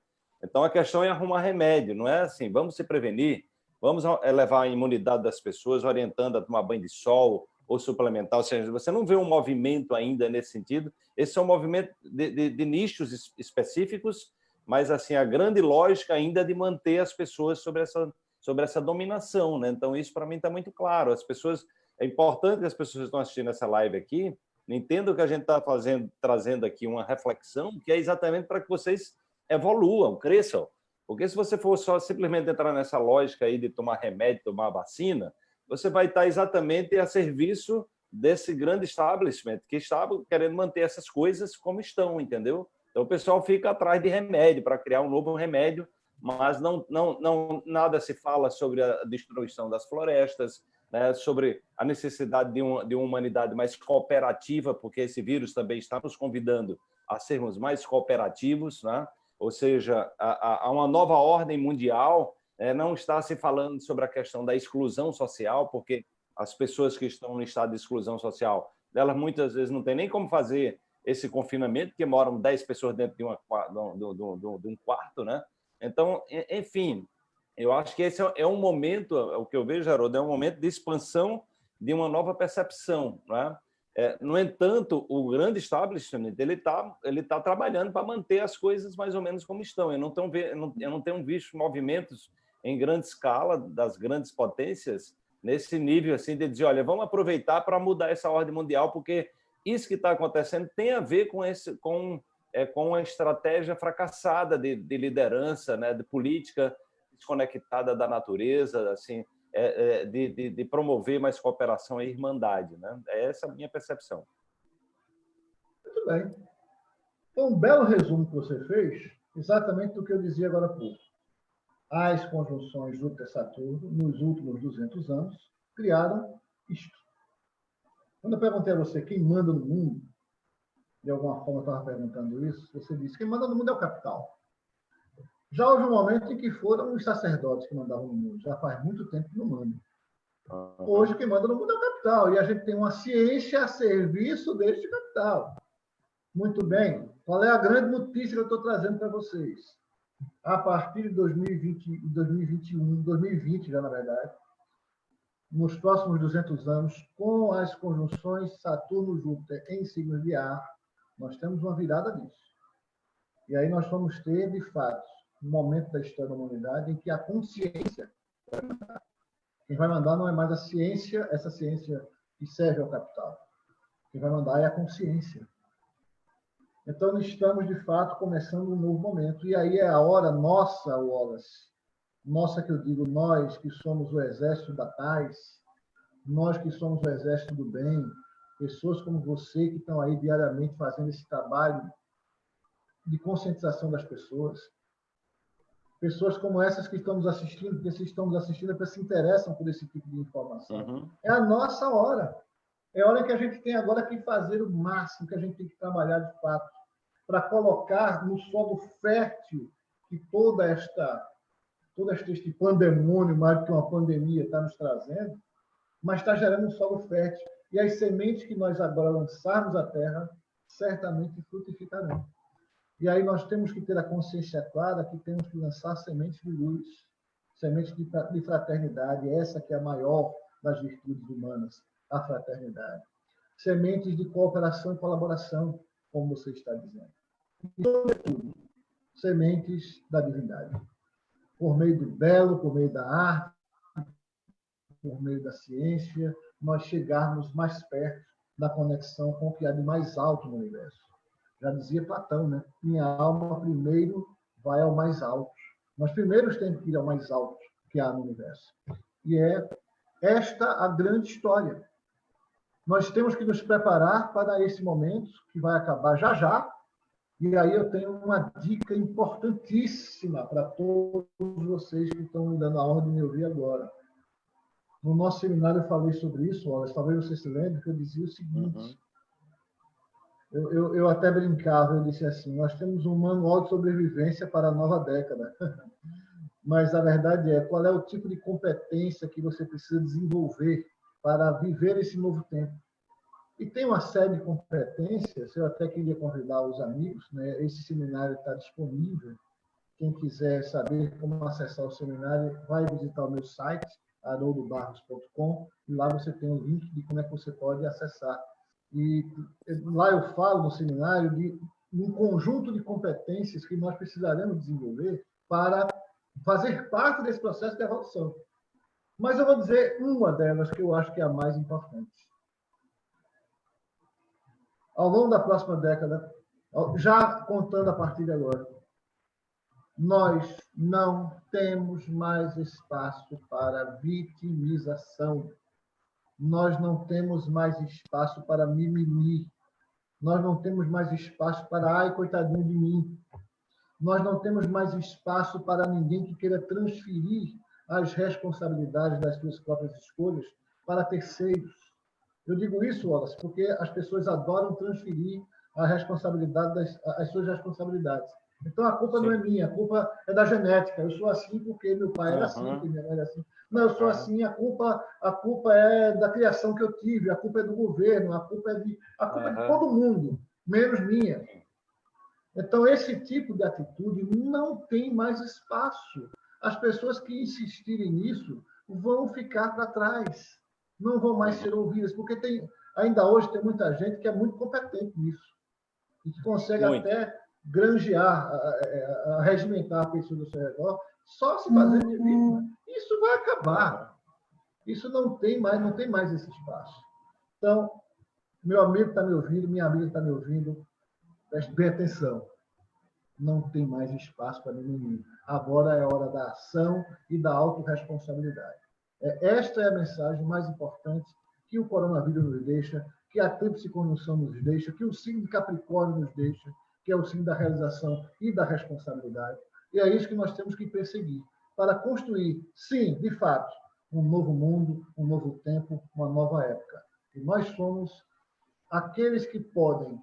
Então, a questão é arrumar remédio, não é assim, vamos se prevenir, Vamos elevar a imunidade das pessoas, orientando a tomar banho de sol ou suplementar. Ou seja, você não vê um movimento ainda nesse sentido. Esse é um movimento de, de, de nichos específicos, mas assim a grande lógica ainda é de manter as pessoas sobre essa, sobre essa dominação. Né? Então, isso para mim está muito claro. As pessoas É importante que as pessoas que estão assistindo essa live aqui entendam que a gente está fazendo, trazendo aqui uma reflexão que é exatamente para que vocês evoluam, cresçam. Porque se você for só simplesmente entrar nessa lógica aí de tomar remédio, tomar vacina, você vai estar exatamente a serviço desse grande establishment que está querendo manter essas coisas como estão, entendeu? Então o pessoal fica atrás de remédio para criar um novo remédio, mas não, não, não nada se fala sobre a destruição das florestas, né, sobre a necessidade de uma, de uma humanidade mais cooperativa, porque esse vírus também está nos convidando a sermos mais cooperativos, né? ou seja, há uma nova ordem mundial, não está se falando sobre a questão da exclusão social, porque as pessoas que estão no estado de exclusão social, elas muitas vezes não têm nem como fazer esse confinamento, porque moram 10 pessoas dentro de, uma, de, de, um quarto. Né? Então, enfim, eu acho que esse é, é um momento, o que eu vejo, Haroldo, é um momento de expansão de uma nova percepção. Né? É, no entanto, o grande establishment ele está ele tá trabalhando para manter as coisas mais ou menos como estão. Eu não, tenho, eu não, eu não tenho visto movimentos em grande escala das grandes potências nesse nível assim de dizer, olha, vamos aproveitar para mudar essa ordem mundial, porque isso que está acontecendo tem a ver com esse com é, com a estratégia fracassada de, de liderança, né, de política desconectada da natureza, assim, é, é, de, de, de, promover mais cooperação e irmandade. Né? É essa a minha percepção. Muito bem. Foi um belo resumo que você fez, exatamente do que eu dizia agora há pouco. As conjunções Júpiter-Saturno, nos últimos 200 anos, criaram isto. Quando eu perguntei a você quem manda no mundo, de alguma forma eu estava perguntando isso, você disse que quem manda no mundo é o capital. Já houve um momento em que foram os sacerdotes que mandavam no mundo. Já faz muito tempo que não mandam. Hoje, quem manda no mundo é o capital. E a gente tem uma ciência a serviço deste capital. Muito bem. Qual é a grande notícia que eu estou trazendo para vocês? A partir de 2020, 2021, 2020 já, na verdade, nos próximos 200 anos, com as conjunções Saturno-Júpiter em signos de ar, nós temos uma virada disso. E aí nós vamos ter, de fato, um momento da história da humanidade em que a consciência. Quem vai mandar não é mais a ciência, essa ciência que serve ao capital. Quem vai mandar é a consciência. Então, estamos, de fato, começando um novo momento. E aí é a hora nossa, Wallace, nossa que eu digo, nós que somos o exército da paz, nós que somos o exército do bem, pessoas como você que estão aí diariamente fazendo esse trabalho de conscientização das pessoas, pessoas como essas que estamos assistindo, que se estamos assistindo, é se interessam por esse tipo de informação. Uhum. É a nossa hora. É hora que a gente tem agora que fazer o máximo, que a gente tem que trabalhar de fato, para colocar no solo fértil que toda esta todo este pandemônio, mais do que uma pandemia, está nos trazendo, mas está gerando um solo fértil. E as sementes que nós agora lançarmos à terra, certamente frutificarão. E aí nós temos que ter a consciência clara que temos que lançar sementes de luz, sementes de fraternidade, essa que é a maior das virtudes humanas, a fraternidade. Sementes de cooperação e colaboração, como você está dizendo. E, sobretudo, sementes da divindade. Por meio do belo, por meio da arte, por meio da ciência, nós chegarmos mais perto da conexão com o que há de mais alto no universo. Já dizia Platão, né? Minha alma primeiro vai ao mais alto. Nós primeiros temos que ir ao mais alto que há no universo. E é esta a grande história. Nós temos que nos preparar para esse momento que vai acabar já já. E aí eu tenho uma dica importantíssima para todos vocês que estão me dando a honra de me ouvir agora. No nosso seminário eu falei sobre isso, Wallace, talvez você se lembre, que eu dizia o seguinte. Uhum. Eu, eu, eu, até brincava, eu disse assim, nós temos um manual de sobrevivência para a nova década. Mas a verdade é, qual é o tipo de competência que você precisa desenvolver para viver esse novo tempo? E tem uma série de competências, eu até queria convidar os amigos, né? esse seminário está disponível. Quem quiser saber como acessar o seminário, vai visitar o meu site, haroldobarros.com, e lá você tem o link de como é que você pode acessar. E lá eu falo no seminário de um conjunto de competências que nós precisaremos desenvolver para fazer parte desse processo de evolução. Mas eu vou dizer uma delas que eu acho que é a mais importante. Ao longo da próxima década, já contando a partir de agora, nós não temos mais espaço para vitimização. Nós não temos mais espaço para mimimi. Nós não temos mais espaço para ai, coitadinho de mim. Nós não temos mais espaço para ninguém que queira transferir as responsabilidades das suas próprias escolhas para terceiros. Eu digo isso, Wallace, porque as pessoas adoram transferir a responsabilidade das, as suas responsabilidades. Então a culpa Sim. não é minha, a culpa é da genética. Eu sou assim porque meu pai era assim, porque minha mãe era assim. Não, eu sou assim, a culpa, a culpa é da criação que eu tive, a culpa é do governo, a culpa é de, a culpa é de todo mundo, menos minha. Então esse tipo de atitude não tem mais espaço. As pessoas que insistirem nisso vão ficar para trás, não vão mais ser ouvidas, porque tem ainda hoje tem muita gente que é muito competente nisso e que consegue muito. até granjear, a, a, regimentar a pessoa do seu redor, só se fazer de vítima. Isso vai acabar. Isso não tem mais, não tem mais esse espaço. Então, meu amigo está me ouvindo, minha amiga está me ouvindo, preste bem atenção. Não tem mais espaço para ninguém. Agora é hora da ação e da autorresponsabilidade. É, esta é a mensagem mais importante que o coronavírus nos deixa, que a tríplice conjunção nos deixa, que o signo de Capricórnio nos deixa, que é o signo da realização e da responsabilidade. E é isso que nós temos que perseguir, para construir, sim, de fato, um novo mundo, um novo tempo, uma nova época. E nós somos aqueles que podem,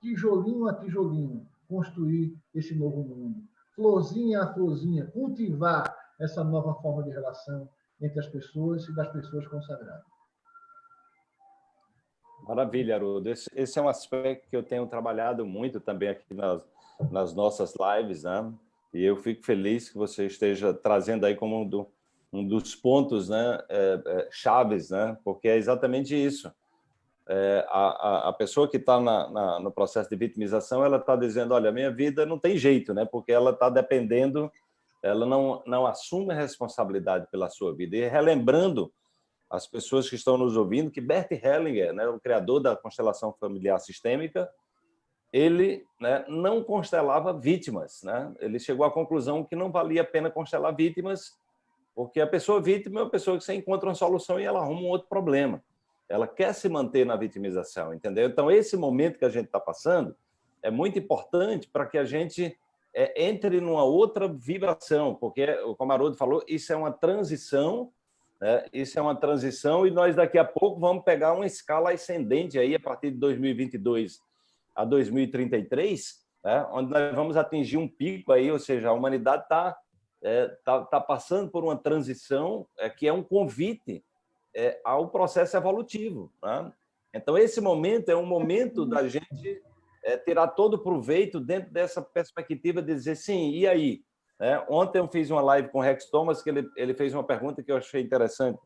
tijolinho a tijolinho, construir esse novo mundo. Florzinha a florzinha, cultivar essa nova forma de relação entre as pessoas e das pessoas consagradas. Maravilha, Haroldo. Esse, esse, é um aspecto que eu tenho trabalhado muito também aqui nas, nas nossas lives, né? E eu fico feliz que você esteja trazendo aí como um, do, um dos pontos né, é, é, chaves, né? Porque é exatamente isso. É, a, a, pessoa que está no processo de vitimização, ela está dizendo, olha, minha vida não tem jeito, né? Porque ela está dependendo, ela não, não assume a responsabilidade pela sua vida. E relembrando as pessoas que estão nos ouvindo que Bert Hellinger, né, o criador da constelação familiar sistêmica, ele né, não constelava vítimas. Né? Ele chegou à conclusão que não valia a pena constelar vítimas, porque a pessoa vítima é uma pessoa que você encontra uma solução e ela arruma um outro problema. Ela quer se manter na vitimização, entendeu? Então, esse momento que a gente está passando é muito importante para que a gente é, entre numa outra vibração, porque, como Haroldo falou, isso é uma transição né? Isso é uma transição e nós daqui a pouco vamos pegar uma escala ascendente aí a partir de 2022 a 2033, né? onde nós vamos atingir um pico aí, ou seja, a humanidade está é, tá, tá passando por uma transição é, que é um convite é, ao processo evolutivo. Né? Então, esse momento é um momento da gente é, tirar todo o proveito dentro dessa perspectiva de dizer, sim, e aí? É, ontem eu fiz uma live com o Rex Thomas, que ele, ele fez uma pergunta que eu achei interessante.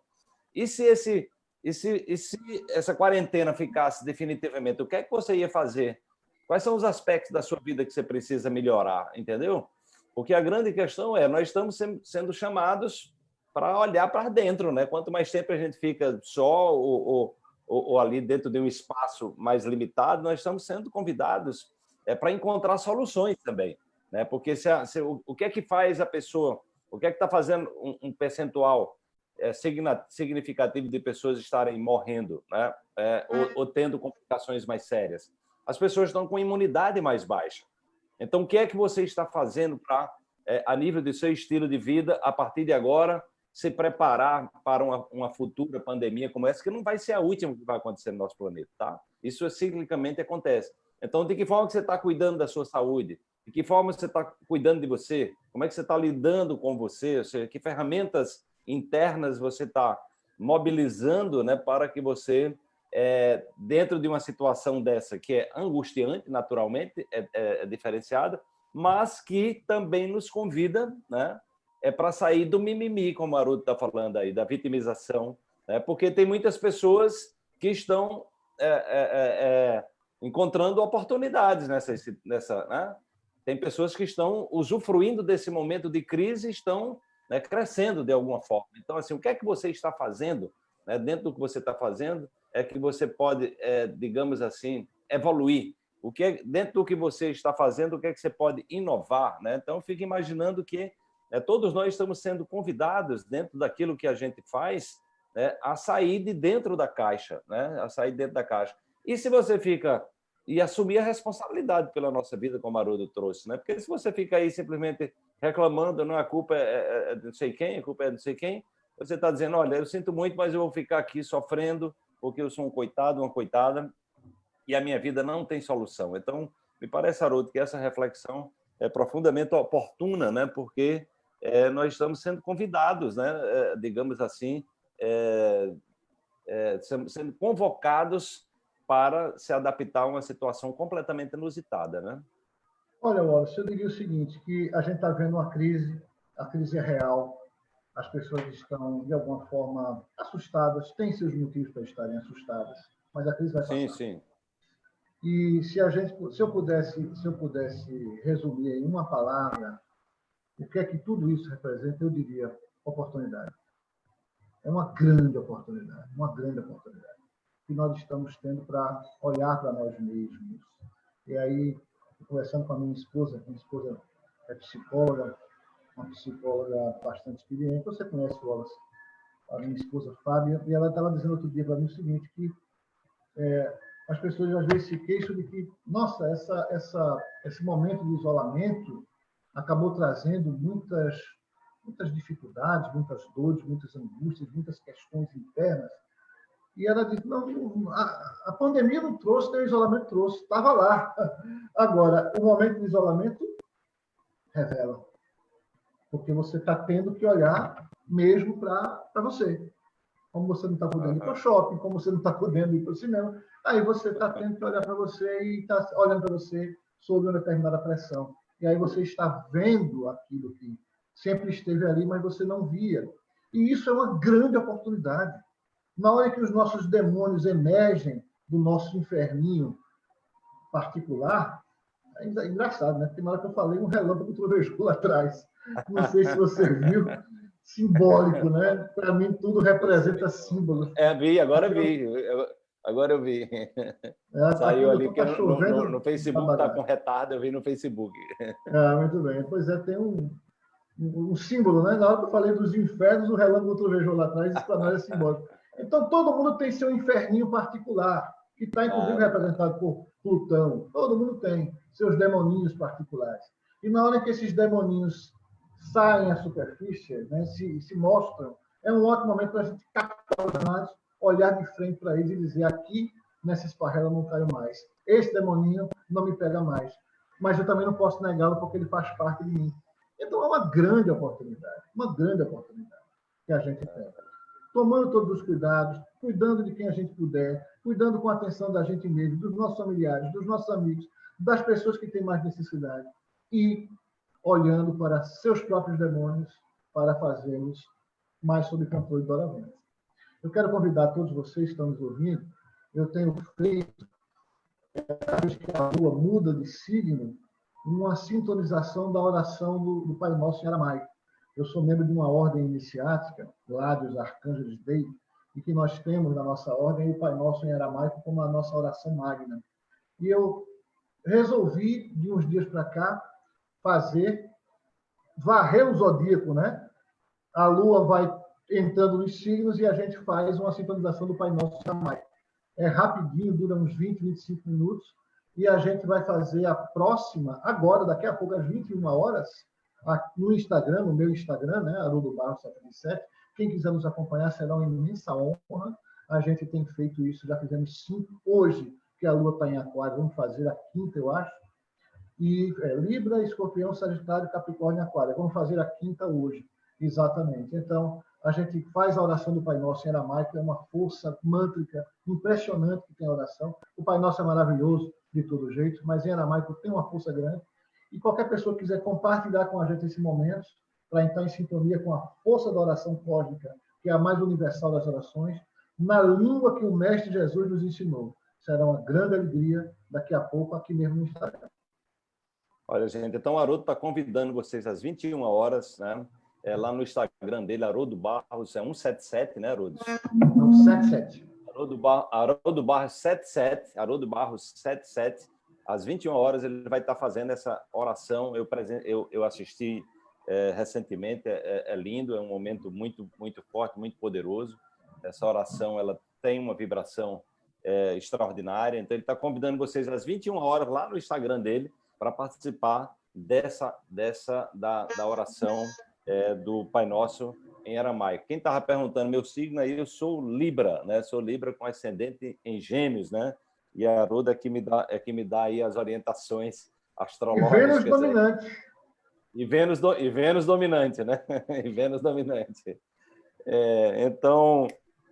E se, esse, e, se, e se essa quarentena ficasse definitivamente, o que é que você ia fazer? Quais são os aspectos da sua vida que você precisa melhorar, entendeu? Porque a grande questão é, nós estamos sendo chamados para olhar para dentro, né? Quanto mais tempo a gente fica só ou, ou, ou, ali dentro de um espaço mais limitado, nós estamos sendo convidados é, para encontrar soluções também, né? Porque se, a, se o, o, que é que faz a pessoa, o que é que está fazendo um, um percentual é, significativo de pessoas estarem morrendo, né? É, ou, hum. ou tendo complicações mais sérias? As pessoas estão com imunidade mais baixa. Então, o que é que você está fazendo para, é, a nível do seu estilo de vida, a partir de agora, se preparar para uma, uma, futura pandemia como essa, que não vai ser a última que vai acontecer no nosso planeta, tá? Isso ciclicamente acontece. Então, de que forma que você está cuidando da sua saúde? De que forma você está cuidando de você? Como é que você está lidando com você? Ou seja, que ferramentas internas você está mobilizando né, para que você, é, dentro de uma situação dessa, que é angustiante, naturalmente, é, é, é diferenciada, mas que também nos convida né, é para sair do mimimi, como o Maruto está falando aí, da vitimização, né? porque tem muitas pessoas que estão é, é, é, é encontrando oportunidades nessa... nessa né? Tem pessoas que estão usufruindo desse momento de crise e estão né, crescendo de alguma forma. Então, assim, o que é que você está fazendo, né, dentro do que você está fazendo, é que você pode, é, digamos assim, evoluir. O que é, dentro do que você está fazendo, o que é que você pode inovar? Né? Então, fique imaginando que né? Todos nós estamos sendo convidados, dentro daquilo que a gente faz, né, a sair de dentro da caixa, né, a sair dentro da caixa. E se você fica e assumir a responsabilidade pela nossa vida, como Haroldo trouxe, né? Porque se você fica aí simplesmente reclamando, não a culpa é, é, é de não sei quem, a culpa é de não sei quem, você está dizendo, olha, eu sinto muito, mas eu vou ficar aqui sofrendo porque eu sou um coitado, uma coitada, e a minha vida não tem solução. Então, me parece, Haroldo, que essa reflexão é profundamente oportuna, né? Porque é, nós estamos sendo convidados, né, é, digamos assim, é, é sendo convocados para se adaptar a uma situação completamente inusitada. Né? Olha, Wallace, eu diria o seguinte, que a gente está vendo uma crise, a crise é real, as pessoas estão, de alguma forma, assustadas, têm seus motivos para estarem assustadas, mas a crise vai passar. Sim, sim. E se a gente, se eu pudesse, se eu pudesse resumir em uma palavra o que é que tudo isso representa? Eu diria oportunidade. É uma grande oportunidade, uma grande oportunidade que nós estamos tendo para olhar para nós mesmos. E aí, conversando com a minha esposa, minha esposa é psicóloga, uma psicóloga bastante experiente. Você conhece Wallace, a minha esposa Fábia, e ela estava dizendo outro dia para mim o seguinte, que é, as pessoas às vezes se queixam de que, nossa, essa, essa, esse momento de isolamento acabou trazendo muitas, muitas dificuldades, muitas dores, muitas angústias, muitas questões internas. E ela disse: não, a, a pandemia não trouxe, nem o isolamento trouxe, estava lá. Agora, o momento de isolamento revela. Porque você está tendo que olhar mesmo para você. Como você não está podendo ir para o shopping, como você não está podendo ir para o cinema, aí você está tendo que olhar para você e está olhando para você sob uma determinada pressão e aí você está vendo aquilo que sempre esteve ali, mas você não via. E isso é uma grande oportunidade. Na hora que os nossos demônios emergem do nosso inferninho particular, é engraçado, né? Porque na hora que eu falei, um relâmpago trovejou lá atrás. Não sei se você viu. Simbólico, né? Para mim, tudo representa símbolos. É, vi, agora vi. Eu, Agora eu vi. É, tá Saiu ali que tá no, no, no, Facebook está com retardo, eu vi no Facebook. Ah, muito bem. Pois é, tem um, um, um, símbolo, né? Na hora que eu falei dos infernos, o relâmpago trovejou lá atrás, isso para nós é simbólico. Então, todo mundo tem seu inferninho particular, que está, inclusive, ah. representado por Plutão. Todo mundo tem seus demoninhos particulares. E na hora que esses demoninhos saem à superfície, né, se, se mostram, é um ótimo momento para a gente captar os dados olhar de frente para eles e dizer: aqui nessa esparrela eu não caio mais. Esse demoninho não me pega mais. Mas eu também não posso negá-lo porque ele faz parte de mim. Então é uma grande oportunidade, uma grande oportunidade que a gente tem. Tomando todos os cuidados, cuidando de quem a gente puder, cuidando com a atenção da gente mesmo, dos nossos familiares, dos nossos amigos, das pessoas que têm mais necessidade e olhando para seus próprios demônios para fazermos mais sob controle doravante. Eu quero convidar todos vocês que estão nos ouvindo. Eu tenho feito, vez que a lua muda de signo, uma sintonização da oração do, do Pai Nosso em aramaico. Eu sou membro de uma ordem iniciática, lá dos Arcanjos Dei, e que nós temos na nossa ordem o Pai Nosso em aramaico como a nossa oração magna. E eu resolvi, de uns dias para cá, fazer, varrer o zodíaco, né? A lua vai entrando nos signos e a gente faz uma sintonização do Pai Nosso aramaico. É rapidinho, dura uns 20, 25 minutos, e a gente vai fazer a próxima, agora, daqui a pouco, às 21 horas, no Instagram, no meu Instagram, né, Haroldo Barros 77. Quem quiser nos acompanhar será uma imensa honra. A gente tem feito isso, já fizemos cinco. Hoje, que a Lua está em Aquário, vamos fazer a quinta, eu acho. E é, Libra, Escorpião, Sagitário, Capricórnio e Aquário. Vamos fazer a quinta hoje, exatamente. Então, a gente faz a oração do Pai Nosso em aramaico, é uma força mântrica impressionante que tem a oração. O Pai Nosso é maravilhoso de todo jeito, mas em aramaico tem uma força grande. E qualquer pessoa que quiser compartilhar com a gente esse momento, para entrar em sintonia com a força da oração cósmica, que é a mais universal das orações, na língua que o Mestre Jesus nos ensinou. Será uma grande alegria daqui a pouco aqui mesmo no Instagram. Olha, gente, então o Haroldo está convidando vocês às 21 horas, né? É, lá no Instagram dele, Haroldo Barros, é 177, né, Haroldo? Não, 77. Haroldo, Bar, Haroldo Barros 77, Haroldo Barros 77, às 21 horas ele vai estar fazendo essa oração. Eu, eu, eu assisti é, recentemente, é, é, é, lindo, é um momento muito, muito forte, muito poderoso. Essa oração ela tem uma vibração é, extraordinária. Então, ele está convidando vocês às 21 horas lá no Instagram dele para participar dessa, dessa da, da oração é, do Pai Nosso em aramaico. Quem estava perguntando meu signo aí, eu sou Libra, né? Sou Libra com ascendente em Gêmeos, né? E a Aruda é que me dá é que me dá aí as orientações astrológicas. E Vênus dominante. E Vênus, do, e Vênus dominante, né? E Vênus dominante. É, então,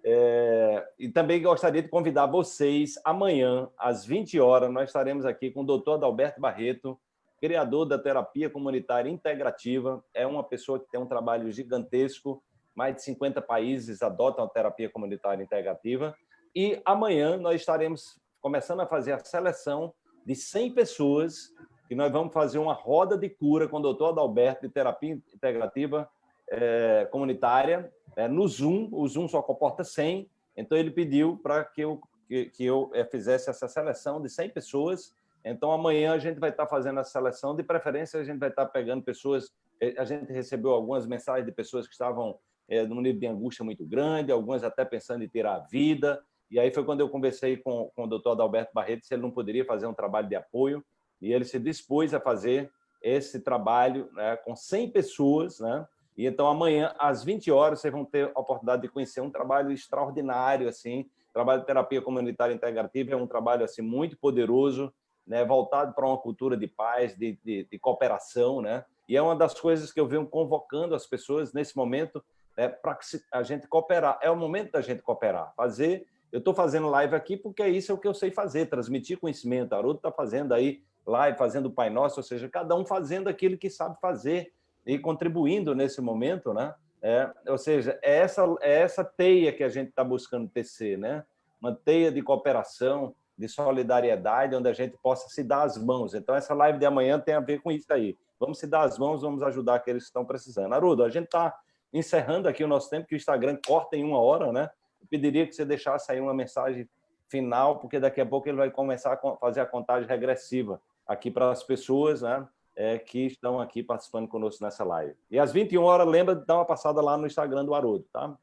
é, e também gostaria de convidar vocês, amanhã, às 20 horas, nós estaremos aqui com o doutor Adalberto Barreto, criador da terapia comunitária integrativa. É uma pessoa que tem um trabalho gigantesco, mais de 50 países adotam a terapia comunitária integrativa. E amanhã nós estaremos começando a fazer a seleção de 100 pessoas que nós vamos fazer uma roda de cura com o doutor Adalberto de terapia integrativa é, comunitária é, no Zoom. O Zoom só comporta 100, então ele pediu para que eu, que, que eu é, fizesse essa seleção de 100 pessoas. Então, amanhã a gente vai estar fazendo a seleção. De preferência, a gente vai estar pegando pessoas... É, a gente recebeu algumas mensagens de pessoas que estavam é, num nível de angústia muito grande, algumas até pensando em tirar a vida. E aí foi quando eu conversei com, com o doutor Adalberto Barreto se ele não poderia fazer um trabalho de apoio e ele se dispôs a fazer esse trabalho né, com 100 pessoas, né? E então amanhã às 20 horas vocês vão ter a oportunidade de conhecer um trabalho extraordinário assim, trabalho de terapia comunitária integrativa é um trabalho assim muito poderoso, né, voltado para uma cultura de paz, de, de, de, cooperação, né? E é uma das coisas que eu venho convocando as pessoas nesse momento né, para a gente cooperar. É o momento da gente cooperar, fazer. Eu estou fazendo live aqui porque é isso é o que eu sei fazer, transmitir conhecimento. A Haroldo está fazendo aí live, fazendo o Pai Nosso, ou seja, cada um fazendo aquilo que sabe fazer e contribuindo nesse momento, né? É, ou seja, é essa, é essa teia que a gente está buscando tecer, né? Uma teia de cooperação, de solidariedade, onde a gente possa se dar as mãos. Então, essa live de amanhã tem a ver com isso aí. Vamos se dar as mãos, vamos ajudar aqueles que estão precisando. Arudo, a gente está encerrando aqui o nosso tempo, que o Instagram corta em uma hora, né? Eu pediria que você deixasse aí uma mensagem final, porque daqui a pouco ele vai começar a fazer a contagem regressiva aqui para as pessoas né, é, que estão aqui participando conosco nessa live. E às 21 horas, lembra de dar uma passada lá no Instagram do Haroldo, tá?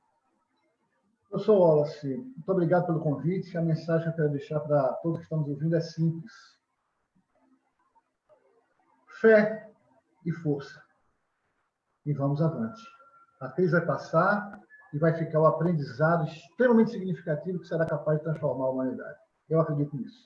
Professor Wallace, muito obrigado pelo convite. A mensagem que eu quero deixar para todos que estão nos ouvindo é simples. Fé e força. E vamos avante. A crise vai passar e vai ficar o aprendizado extremamente significativo que será capaz de transformar a humanidade. Eu acredito nisso.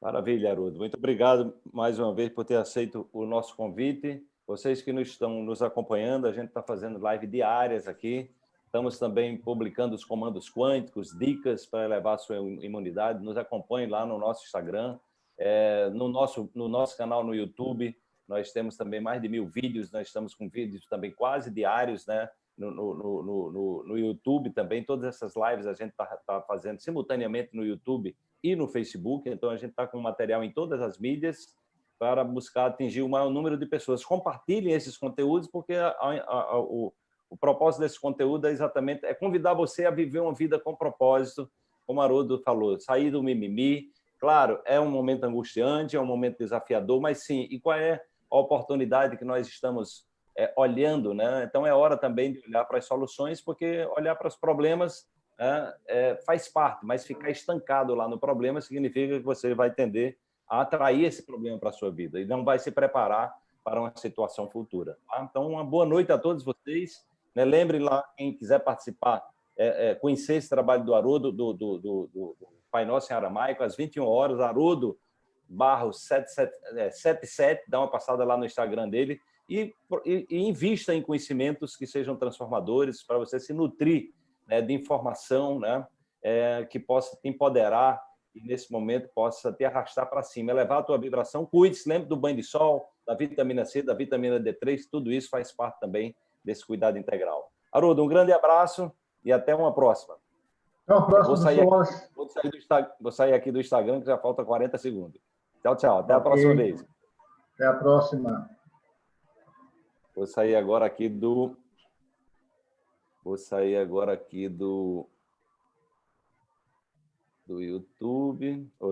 Maravilha, Haroldo. Muito obrigado mais uma vez por ter aceito o nosso convite. Vocês que nos estão nos acompanhando, a gente está fazendo live diárias aqui. Estamos também publicando os comandos quânticos, dicas para elevar sua imunidade. Nos acompanhe lá no nosso Instagram, é, no, nosso, no nosso canal no YouTube. Nós temos também mais de mil vídeos, nós estamos com vídeos também quase diários, né? No, no, no, no, no YouTube também, todas essas lives a gente está tá fazendo simultaneamente no YouTube e no Facebook, então a gente está com material em todas as mídias. para buscar atingir o maior número de pessoas. Compartilhem esses conteúdos, porque a, a, a, o, o propósito desse conteúdo é exatamente é convidar você a viver uma vida com propósito, como Haroldo falou, sair do mimimi. Claro, é um momento angustiante, é um momento desafiador, mas sim, e qual é a oportunidade que nós estamos é, olhando? Né? Então, é hora também de olhar para as soluções, porque olhar para os problemas é, é, faz parte, mas ficar estancado lá no problema significa que você vai tender a atrair esse problema para a sua vida e não vai se preparar para uma situação futura. Tá? Então, uma boa noite a todos vocês. Né? Lembre lá, quem quiser participar, é, é, conhecer esse trabalho do Haroldo, do, do, do, do, Pai Nosso em Aramaico, às 21 horas, Haroldo barro 77, é, dá uma passada lá no Instagram dele e, e, e invista em conhecimentos que sejam transformadores para você se nutrir né, de informação né, é, que possa te empoderar e, nesse momento, possa te arrastar para cima, elevar a tua vibração. Cuide-se, lembre do banho de sol, da vitamina C, da vitamina D3, tudo isso faz parte também desse cuidado integral. Haroldo, um grande abraço e até uma próxima. Até uma próxima, vou sair, aqui, vou, sair do, vou sair aqui do Instagram, que já falta 40 segundos. Tchau, tchau. Até okay. a próxima vez. Até a próxima. Vou sair agora aqui do... Vou sair agora aqui do... Do YouTube.